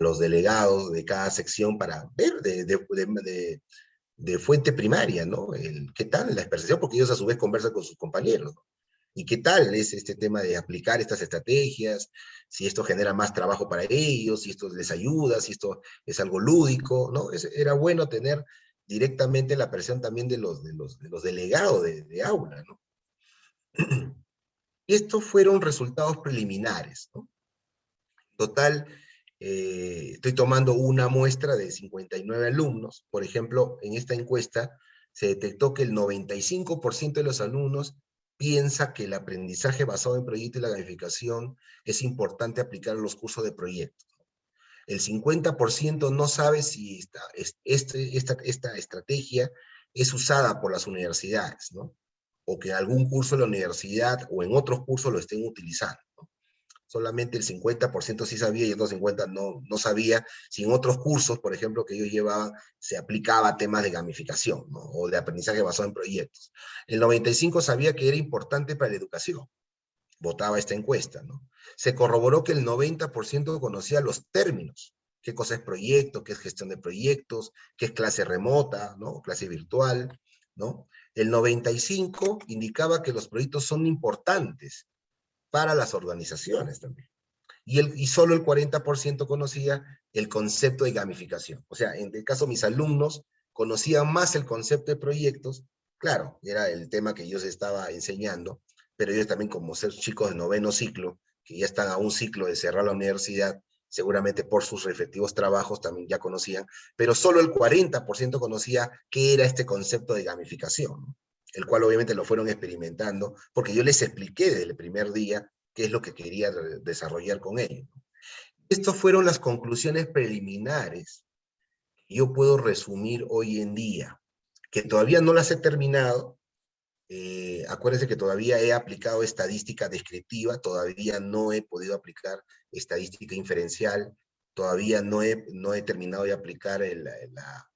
los delegados de cada sección para ver de, fuente primaria, ¿no? El, ¿Qué tal la expresión? Porque ellos a su vez conversan con sus compañeros. ¿Y qué tal es este tema de aplicar estas estrategias? Si esto genera más trabajo para ellos, si esto les ayuda, si esto es algo lúdico, ¿no? era bueno tener directamente la presión también de los delegados de, aula, ¿no? Y estos fueron resultados preliminares, ¿no? Total, eh, estoy tomando una muestra de 59 alumnos. Por ejemplo, en esta encuesta se detectó que el 95% de los alumnos piensa que el aprendizaje basado en proyecto y la gamificación es importante aplicar a los cursos de proyecto. El 50% no sabe si esta, este, esta, estrategia es usada por las universidades, ¿no? O que en algún curso de la universidad o en otros cursos lo estén utilizando. Solamente el 50% sí sabía y el otro 50% no, no sabía, si en otros cursos, por ejemplo, que ellos llevaban, se aplicaba temas de gamificación, o de aprendizaje basado en proyectos. El 95% sabía que era importante para la educación, votaba esta encuesta, ¿no? Se corroboró que el 90% conocía los términos, qué cosa es proyecto, qué es gestión de proyectos, qué es clase remota, ¿no? Clase virtual, ¿no? El 95 indicaba que los proyectos son importantes para las organizaciones también. Y, solo el 40% conocía el concepto de gamificación. O sea, en el caso de mis alumnos, conocían más el concepto de proyectos, claro, era el tema que yo estaba enseñando, pero ellos también como ser chicos de noveno ciclo, que ya están a un ciclo de cerrar la universidad, seguramente por sus respectivos trabajos también ya conocían, pero solo el 40% conocía qué era este concepto de gamificación, el cual obviamente lo fueron experimentando, porque yo les expliqué desde el primer día qué es lo que quería desarrollar con ellos. Estas fueron las conclusiones preliminares que yo puedo resumir hoy en día, que todavía no las he terminado, eh, acuérdense que todavía he aplicado estadística descriptiva, todavía no he podido aplicar estadística inferencial, todavía no he, no he terminado de aplicar el, la,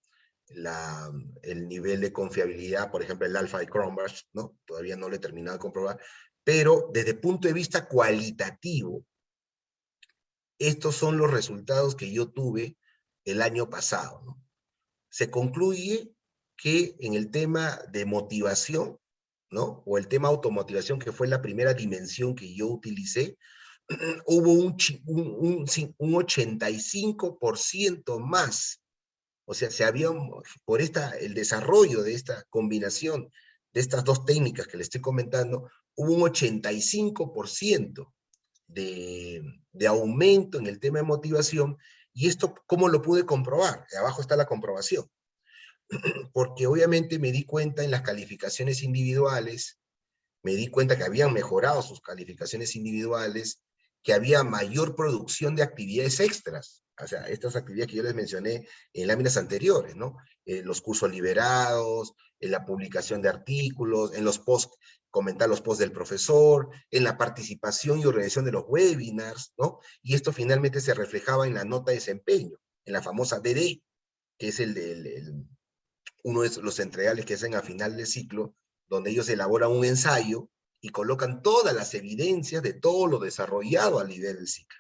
el nivel de confiabilidad, por ejemplo, el alfa de Cronbach, ¿no? Todavía no lo he terminado de comprobar, pero desde el punto de vista cualitativo, estos son los resultados que yo tuve el año pasado, ¿no? Se concluye que en el tema de motivación, ¿no? O el tema automotivación, que fue la primera dimensión que yo utilicé, hubo un, un, un, 85% más. O sea, se por esta, el desarrollo de esta combinación de estas dos técnicas que le estoy comentando, hubo un 85% de, de aumento en el tema de motivación, y esto, ¿cómo lo pude comprobar? Abajo está la comprobación. porque obviamente me di cuenta en las calificaciones individuales, me di cuenta que habían mejorado sus calificaciones individuales, que había mayor producción de actividades extras, o sea, estas actividades que yo les mencioné en láminas anteriores, ¿no? Eh, los cursos liberados, en la publicación de artículos, en los posts, comentar los posts del profesor, en la participación y organización de los webinars, ¿no? Y esto finalmente se reflejaba en la nota de desempeño, en la famosa DD, que es el, del uno de los entregables que hacen a final de ciclo, donde ellos elaboran un ensayo y colocan todas las evidencias de todo lo desarrollado a nivel del ciclo.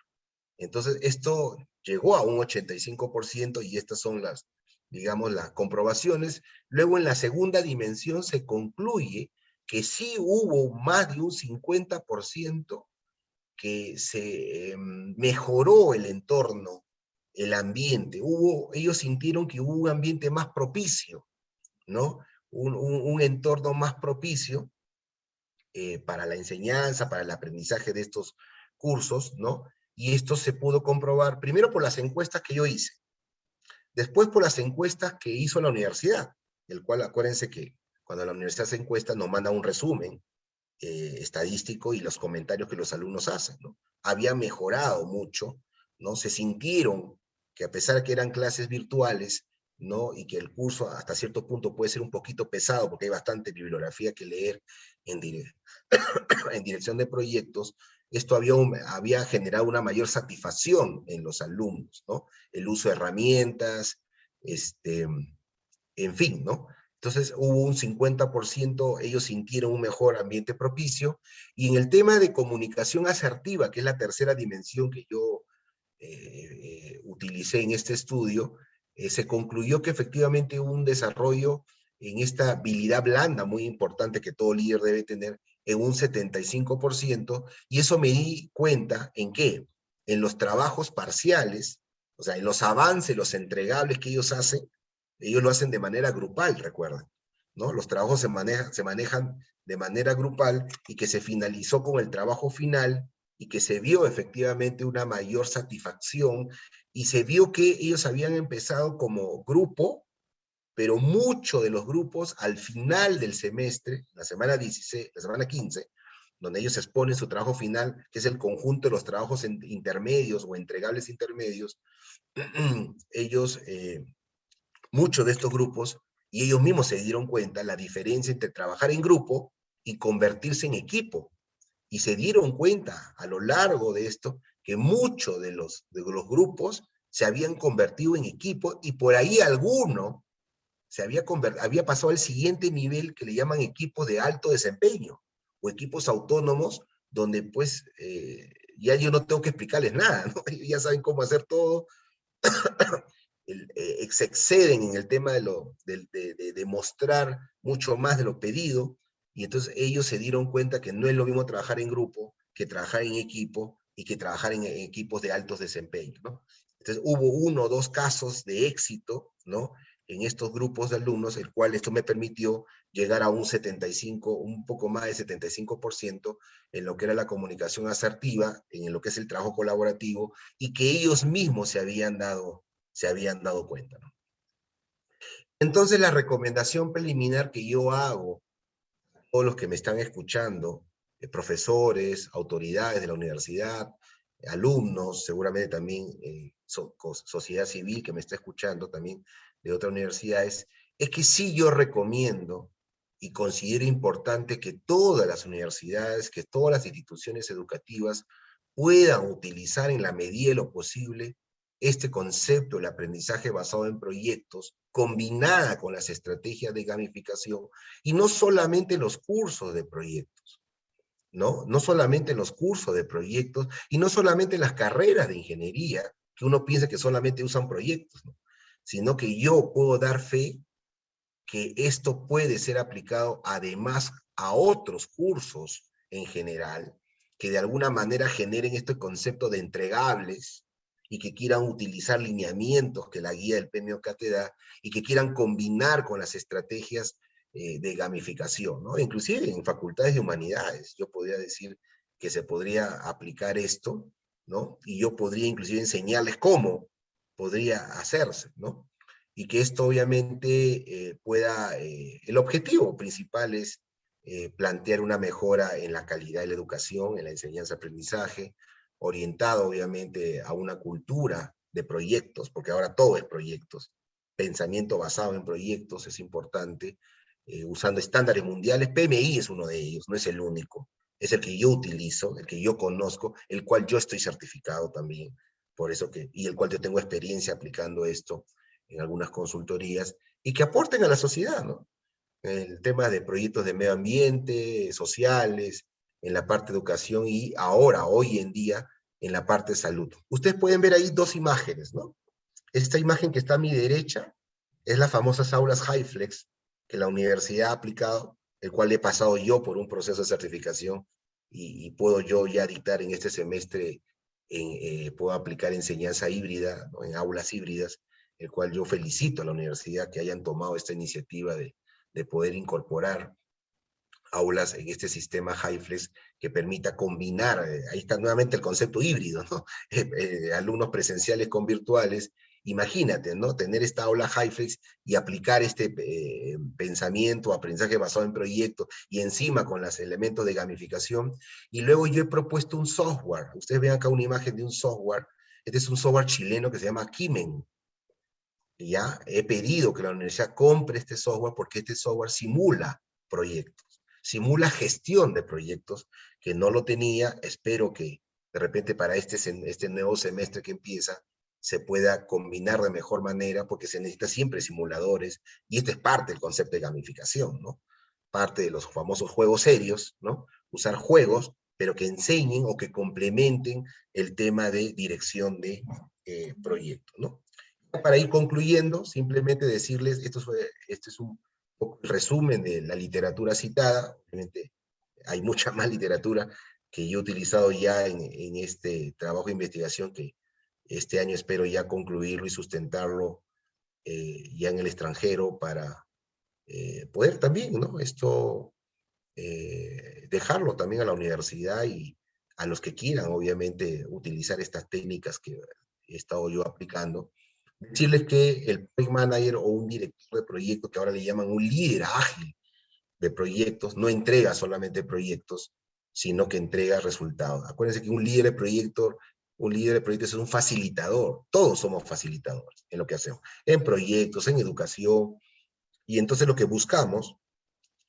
Entonces, esto llegó a un 85% y estas son las, digamos, las comprobaciones. Luego, en la segunda dimensión se concluye que sí hubo más de un 50% que se em, mejoró el entorno, el ambiente. Hubo, ellos sintieron que hubo un ambiente más propicio ¿no? Un, entorno más propicio eh, para la enseñanza, para el aprendizaje de estos cursos, ¿no? Y esto se pudo comprobar, primero por las encuestas que yo hice, después por las encuestas que hizo la universidad, el cual acuérdense que cuando la universidad se encuesta nos manda un resumen eh, estadístico y los comentarios que los alumnos hacen, ¿no? Había mejorado mucho, ¿no? Se sintieron que a pesar de que eran clases virtuales, ¿no? Y que el curso hasta cierto punto puede ser un poquito pesado porque hay bastante bibliografía que leer en, en dirección de proyectos, esto había, generado una mayor satisfacción en los alumnos, ¿no? El uso de herramientas, este, en fin, ¿no? Entonces hubo un 50%, ellos sintieron un mejor ambiente propicio, y en el tema de comunicación asertiva, que es la tercera dimensión que yo eh, eh, utilicé en este estudio, eh, se concluyó que efectivamente hubo un desarrollo en esta habilidad blanda muy importante que todo líder debe tener en un 75%, y eso me di cuenta en qué, en los trabajos parciales, o sea, en los avances, los entregables que ellos hacen, ellos lo hacen de manera grupal, recuerden, ¿no? Los trabajos se, manejan, se manejan de manera grupal y que se finalizó con el trabajo final y que se vio efectivamente una mayor satisfacción y se vio que ellos habían empezado como grupo, pero muchos de los grupos al final del semestre, la semana 16, la semana 15, donde ellos exponen su trabajo final, que es el conjunto de los trabajos intermedios o entregables intermedios, ellos, eh, muchos de estos grupos, y ellos mismos se dieron cuenta la diferencia entre trabajar en grupo y convertirse en equipo. y se dieron cuenta a lo largo de esto que muchos de los, de los grupos se habían convertido en equipo y por ahí alguno se había, había pasado al siguiente nivel que le llaman equipos de alto desempeño o equipos autónomos donde pues eh, ya yo no tengo que explicarles nada, ¿no? ya saben cómo hacer todo, eh, se exceden en el tema de, lo, de, de, mostrar mucho más de lo pedido, y entonces ellos se dieron cuenta que no es lo mismo trabajar en grupo que trabajar en equipo y que trabajar en, equipos de altos desempeños, ¿no? Entonces hubo uno o dos casos de éxito, ¿no? En estos grupos de alumnos, el cual esto me permitió llegar a un 75, un poco más de 75% en lo que era la comunicación asertiva, en lo que es el trabajo colaborativo, y que ellos mismos se habían dado, se habían dado cuenta. Entonces la recomendación preliminar que yo hago a todos los que me están escuchando, eh, profesores, autoridades de la universidad, alumnos, seguramente también eh, sociedad civil que me está escuchando también de otras universidades, es que sí yo recomiendo y considero importante que todas las universidades, que todas las instituciones educativas puedan utilizar en la medida de lo posible este concepto del aprendizaje basado en proyectos, combinada con las estrategias de gamificación, y no solamente los cursos de proyectos, ¿no? No solamente los cursos de proyectos, y no solamente las carreras de ingeniería, que uno piensa que solamente usan proyectos, ¿no? Sino que yo puedo dar fe que esto puede ser aplicado además a otros cursos en general, que de alguna manera generen este concepto de entregables y que quieran utilizar lineamientos que la guía del PMOK te da y que quieran combinar con las estrategias eh, de gamificación, ¿no? Inclusive en facultades de humanidades, yo podría decir que se podría aplicar esto, ¿no? Y yo podría inclusive enseñarles cómo podría hacerse, ¿no? y que esto obviamente eh, pueda, eh, el objetivo principal es eh, plantear una mejora en la calidad de la educación, en la enseñanza-aprendizaje, orientado obviamente a una cultura de proyectos, porque ahora todo es proyectos, pensamiento basado en proyectos es importante, usando estándares mundiales, PMI es uno de ellos, no es el único, es el que yo utilizo, el que yo conozco, el cual yo estoy certificado también, por eso que, y el cual yo tengo experiencia aplicando esto en algunas consultorías, y que aporten a la sociedad, ¿no? El tema de proyectos de medio ambiente, sociales, en la parte de educación y ahora, hoy en día, en la parte de salud. Ustedes pueden ver ahí dos imágenes, ¿no? Esta imagen que está a mi derecha es las famosas aulas HighFlex que la universidad ha aplicado, el cual he pasado yo por un proceso de certificación y, puedo yo ya dictar en este semestre, en, eh, puedo aplicar enseñanza híbrida, en aulas híbridas, el cual yo felicito a la universidad que hayan tomado esta iniciativa de, poder incorporar aulas en este sistema HiFlex que permita combinar, eh, ahí está nuevamente el concepto híbrido, ¿no? Eh, alumnos presenciales con virtuales, imagínate, ¿no? Tener esta aula HiFlex y aplicar este pensamiento, aprendizaje basado en proyectos y encima con los elementos de gamificación. Y luego yo he propuesto un software, ustedes ven acá una imagen de un software, este es un software chileno que se llama Kimen, ya he pedido que la universidad compre este software porque este software simula proyectos, simula gestión de proyectos que no lo tenía, espero que de repente para este, este nuevo semestre que empieza se pueda combinar de mejor manera porque se necesita siempre simuladores y esto es parte del concepto de gamificación, ¿no? Parte de los famosos juegos serios, ¿no? Usar juegos pero que enseñen o que complementen el tema de dirección de eh, proyectos, ¿no? para ir concluyendo, simplemente decirles, esto, este es un resumen de la literatura citada, obviamente hay mucha más literatura que yo he utilizado ya en, este trabajo de investigación que este año espero ya concluirlo y sustentarlo eh, ya en el extranjero para eh, poder también, ¿no? Esto, eh, dejarlo también a la universidad y a los que quieran, obviamente, utilizar estas técnicas que he estado yo aplicando, decirles que el project manager o un director de proyecto, que ahora le llaman un líder ágil de proyectos, no entrega solamente proyectos, sino que entrega resultados. Acuérdense que un líder de proyecto, un líder de proyectos es un facilitador. Todos somos facilitadores en lo que hacemos, en proyectos, en educación. Y entonces lo que buscamos,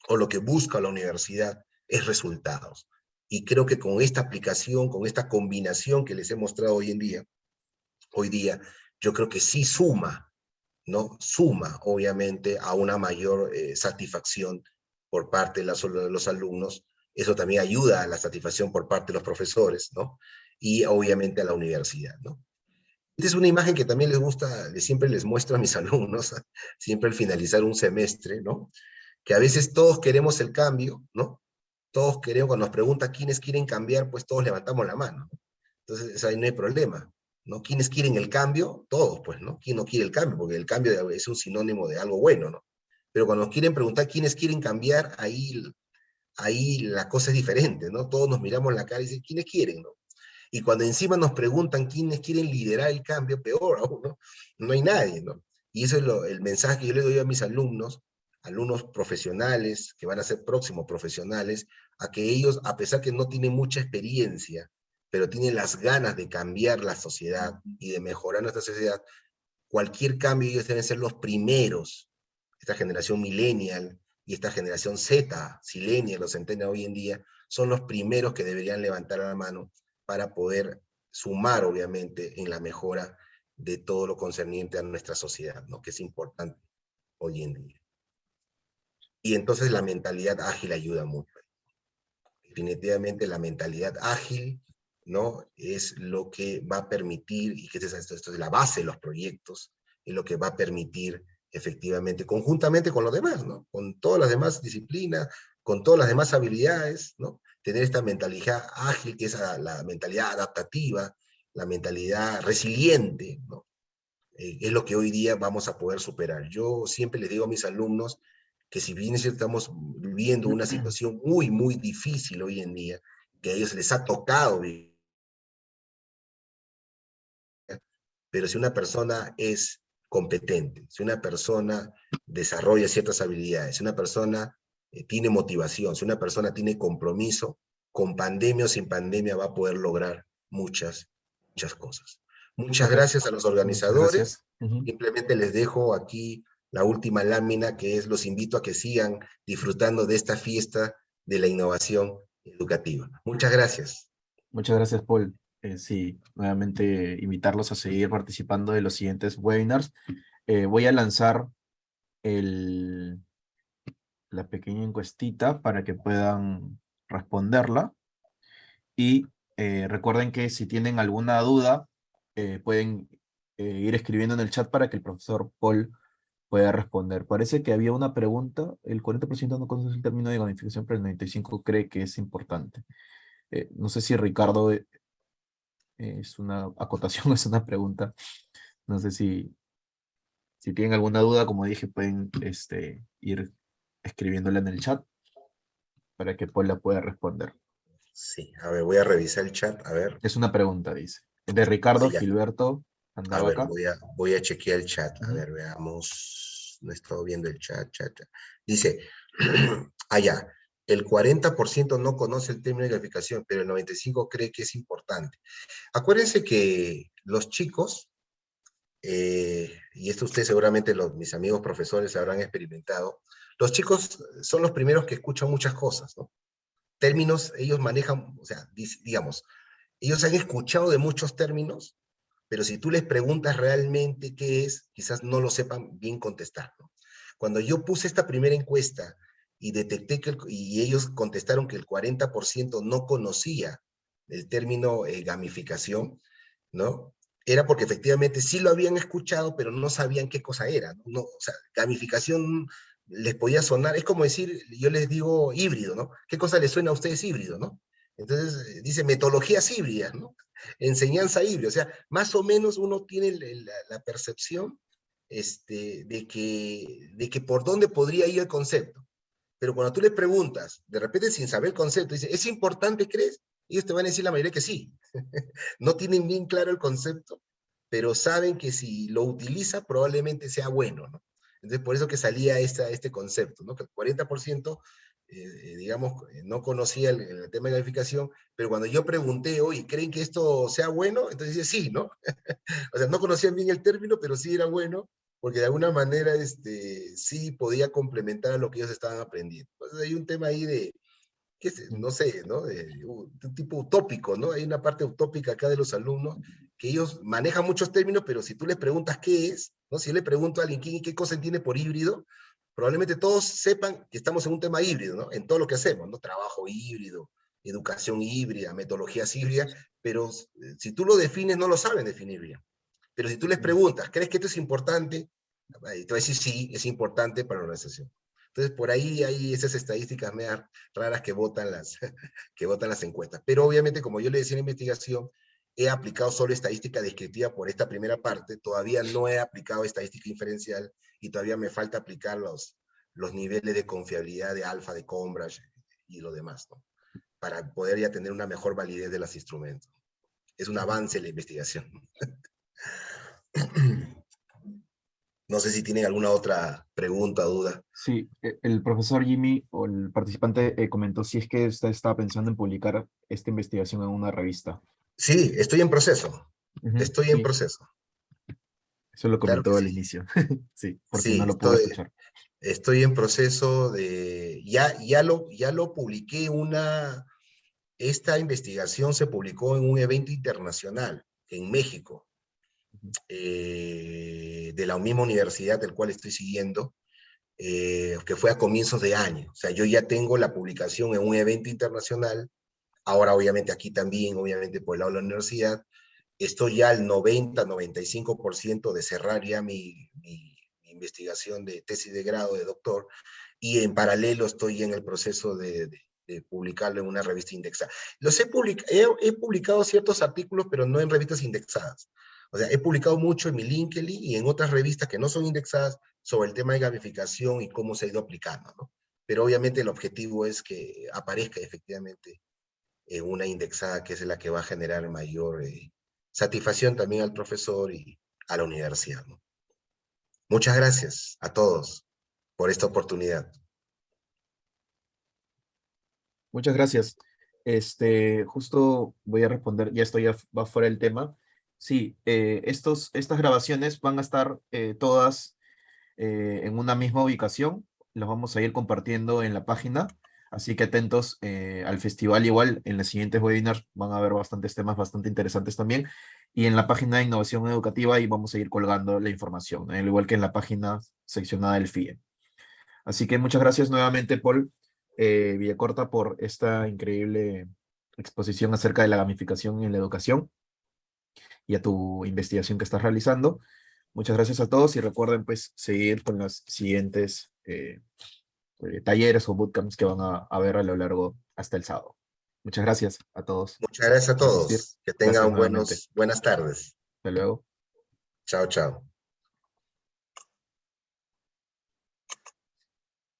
o lo que busca la universidad, es resultados. y creo que con esta aplicación, con esta combinación que les he mostrado hoy en día, hoy día, yo creo que sí suma, ¿no? Suma, obviamente, a una mayor eh, satisfacción por parte de los, de los alumnos. Eso también ayuda a la satisfacción por parte de los profesores, ¿no? Y obviamente a la universidad, ¿no? Esta es una imagen que también les gusta, siempre les muestro a mis alumnos, siempre al finalizar un semestre, ¿no? Que a veces todos queremos el cambio, ¿no? Todos queremos, cuando nos preguntan quiénes quieren cambiar, pues todos levantamos la mano. Entonces ahí no hay problema, ¿no? ¿Quiénes quieren el cambio? Todos, pues, ¿no? ¿Quién no quiere el cambio? Porque el cambio es un sinónimo de algo bueno, ¿no? Pero cuando nos quieren preguntar quiénes quieren cambiar, ahí, ahí la cosa es diferente, ¿no? Todos nos miramos la cara y dicen, ¿quiénes quieren, no? Y cuando encima nos preguntan quiénes quieren liderar el cambio, peor aún, ¿no? Hay nadie. Y eso es el mensaje que yo le doy a mis alumnos, alumnos profesionales, que van a ser próximos profesionales, a que ellos, a pesar que no tienen mucha experiencia, pero tienen las ganas de cambiar la sociedad y de mejorar nuestra sociedad, cualquier cambio ellos deben ser los primeros, esta generación millennial y esta generación Z, silenia, los centenarios hoy en día, son los primeros que deberían levantar la mano para poder sumar, obviamente, en la mejora de todo lo concerniente a nuestra sociedad, ¿no? que es importante hoy en día. Y entonces la mentalidad ágil ayuda mucho. Definitivamente la mentalidad ágil ¿no? es lo que va a permitir, y que esto, esto es la base de los proyectos, es lo que va a permitir efectivamente, conjuntamente con los demás, ¿no? con todas las demás disciplinas, con todas las demás habilidades, ¿no? Tener esta mentalidad ágil, que es la, mentalidad adaptativa, la mentalidad resiliente, ¿no? Eh, es lo que hoy día vamos a poder superar. Yo siempre les digo a mis alumnos que si bien estamos viviendo una situación muy, muy difícil hoy en día, que a ellos les ha tocado vivir, pero si una persona es competente, si una persona desarrolla ciertas habilidades, si una persona eh, tiene motivación, si una persona tiene compromiso, con pandemia o sin pandemia va a poder lograr muchas, muchas cosas. Muchas gracias a los organizadores. Simplemente les dejo aquí la última lámina que es los invito a que sigan disfrutando de esta fiesta de la innovación educativa. Muchas gracias. Muchas gracias, Paul. Eh, sí, nuevamente invitarlos a seguir participando de los siguientes webinars. Eh, voy a lanzar el, la pequeña encuestita para que puedan responderla. Y eh, recuerden que si tienen alguna duda, eh, pueden eh, ir escribiendo en el chat para que el profesor Paul pueda responder. Parece que había una pregunta, el 40% no conoce el término de gamificación, pero el 95% cree que es importante. no sé si Ricardo es una acotación, es una pregunta. No sé si, si tienen alguna duda, como dije, pueden este, ir escribiéndola en el chat para que Paul la pueda responder. Sí, a ver, voy a revisar el chat, a ver. Es una pregunta, dice. De Ricardo Gilberto a ver, Voy, a, voy a chequear el chat, a ver, veamos. No he estado viendo el chat, chat, chat. Dice, allá, el 40% no conoce el término de gamificación, pero el 95% cree que es importante. Acuérdense que los chicos, eh, y esto ustedes seguramente los, mis amigos profesores habrán experimentado, los chicos son los primeros que escuchan muchas cosas, ¿no? Términos, ellos manejan, o sea, digamos, ellos han escuchado de muchos términos, pero si tú les preguntas realmente qué es, quizás no lo sepan bien contestar, ¿no? Cuando yo puse esta primera encuesta y detecté que, y ellos contestaron que el 40% no conocía el término eh, gamificación, ¿no? Era porque efectivamente sí lo habían escuchado, pero no sabían qué cosa era. ¿no? o sea, gamificación les podía sonar, es como decir, yo les digo híbrido, ¿no? ¿Qué cosa les suena a ustedes híbrido, no? Entonces, eh, dice metodologías híbridas, ¿no? Enseñanza híbrida, o sea, más o menos uno tiene la, percepción este, de, que, de que por dónde podría ir el concepto. Pero cuando tú les preguntas, de repente sin saber el concepto, dice, ¿es importante, crees? Ellos te van a decir la mayoría que sí. no tienen bien claro el concepto, pero saben que si lo utiliza probablemente sea bueno, ¿no? Entonces, por eso que salía esta, este concepto, ¿no? que el 40%, eh, eh, digamos, eh, no conocía el, tema de gamificación, pero cuando yo pregunté, oye, ¿creen que esto sea bueno? Entonces dice, sí, ¿no? o sea, no conocían bien el término, pero sí era bueno, porque de alguna manera este, sí podía complementar a lo que ellos estaban aprendiendo. Entonces hay un tema ahí de, que no sé, ¿no? un tipo utópico, ¿no? Hay una parte utópica acá de los alumnos que ellos manejan muchos términos, pero si tú les preguntas qué es, ¿no? Si yo le pregunto a alguien qué, qué cosa entiende por híbrido, probablemente todos sepan que estamos en un tema híbrido, ¿no? En todo lo que hacemos, ¿no? Trabajo híbrido, educación híbrida, metodologías híbridas, pero eh, si tú lo defines, no lo saben definir bien. Pero si tú les preguntas, ¿crees que esto es importante? Te va a decir, sí, es importante para la organización. Entonces, por ahí hay esas estadísticas raras que votan, las, que votan las encuestas. Pero obviamente, como yo le decía en la investigación, he aplicado solo estadística descriptiva por esta primera parte, todavía no he aplicado estadística inferencial y todavía me falta aplicar los, los niveles de confiabilidad de alfa, de Combridge y lo demás, ¿no? para poder ya tener una mejor validez de los instrumentos. Es un avance en la investigación. No sé si tienen alguna otra pregunta, duda. Sí, e, el profesor Jimmy o el participante eh, comentó si es que usted estaba pensando en publicar esta investigación en una revista. Sí, estoy en proceso. estoy en proceso. Eso lo comentó al inicio. sí, porque no lo puedo estoy, escuchar. Estoy en proceso de... Ya, ya, lo, ya lo publiqué una... Esta investigación se publicó en un evento internacional en México. Eh, de la misma universidad del cual estoy siguiendo, eh, que fue a comienzos de año. O sea, yo ya tengo la publicación en un evento internacional, ahora obviamente aquí también, obviamente por el lado de la universidad, estoy ya al 90-95% de cerrar ya mi, investigación de tesis de grado de doctor, y en paralelo estoy en el proceso de, publicarlo en una revista indexada. Los he, he, publicado ciertos artículos, pero no en revistas indexadas. O sea, he publicado mucho en mi LinkedIn y en otras revistas que no son indexadas sobre el tema de gamificación y cómo se ha ido aplicando, ¿no? Pero obviamente el objetivo es que aparezca efectivamente en una indexada que es la que va a generar mayor eh, satisfacción también al profesor y a la universidad. Muchas gracias a todos por esta oportunidad. Muchas gracias. Este, justo voy a responder, ya estoy va fuera del tema, Sí, eh, estos, estas grabaciones van a estar eh, todas eh, en una misma ubicación. Las vamos a ir compartiendo en la página. Así que atentos al festival igual. En los siguientes webinars van a haber bastantes temas bastante interesantes también. Y en la página de innovación educativa ahí vamos a ir colgando la información, al igual que en la página seccionada del FIE. Así que muchas gracias nuevamente, Paul Villacorta, por esta increíble exposición acerca de la gamificación en la educación y a tu investigación que estás realizando. Muchas gracias a todos y recuerden pues seguir con los siguientes eh, eh, talleres o bootcamps que van a, a, ver a lo largo hasta el sábado. Muchas gracias a todos. Muchas gracias a todos. Que tengan buenos, buenas tardes. Hasta luego. Chao, chao.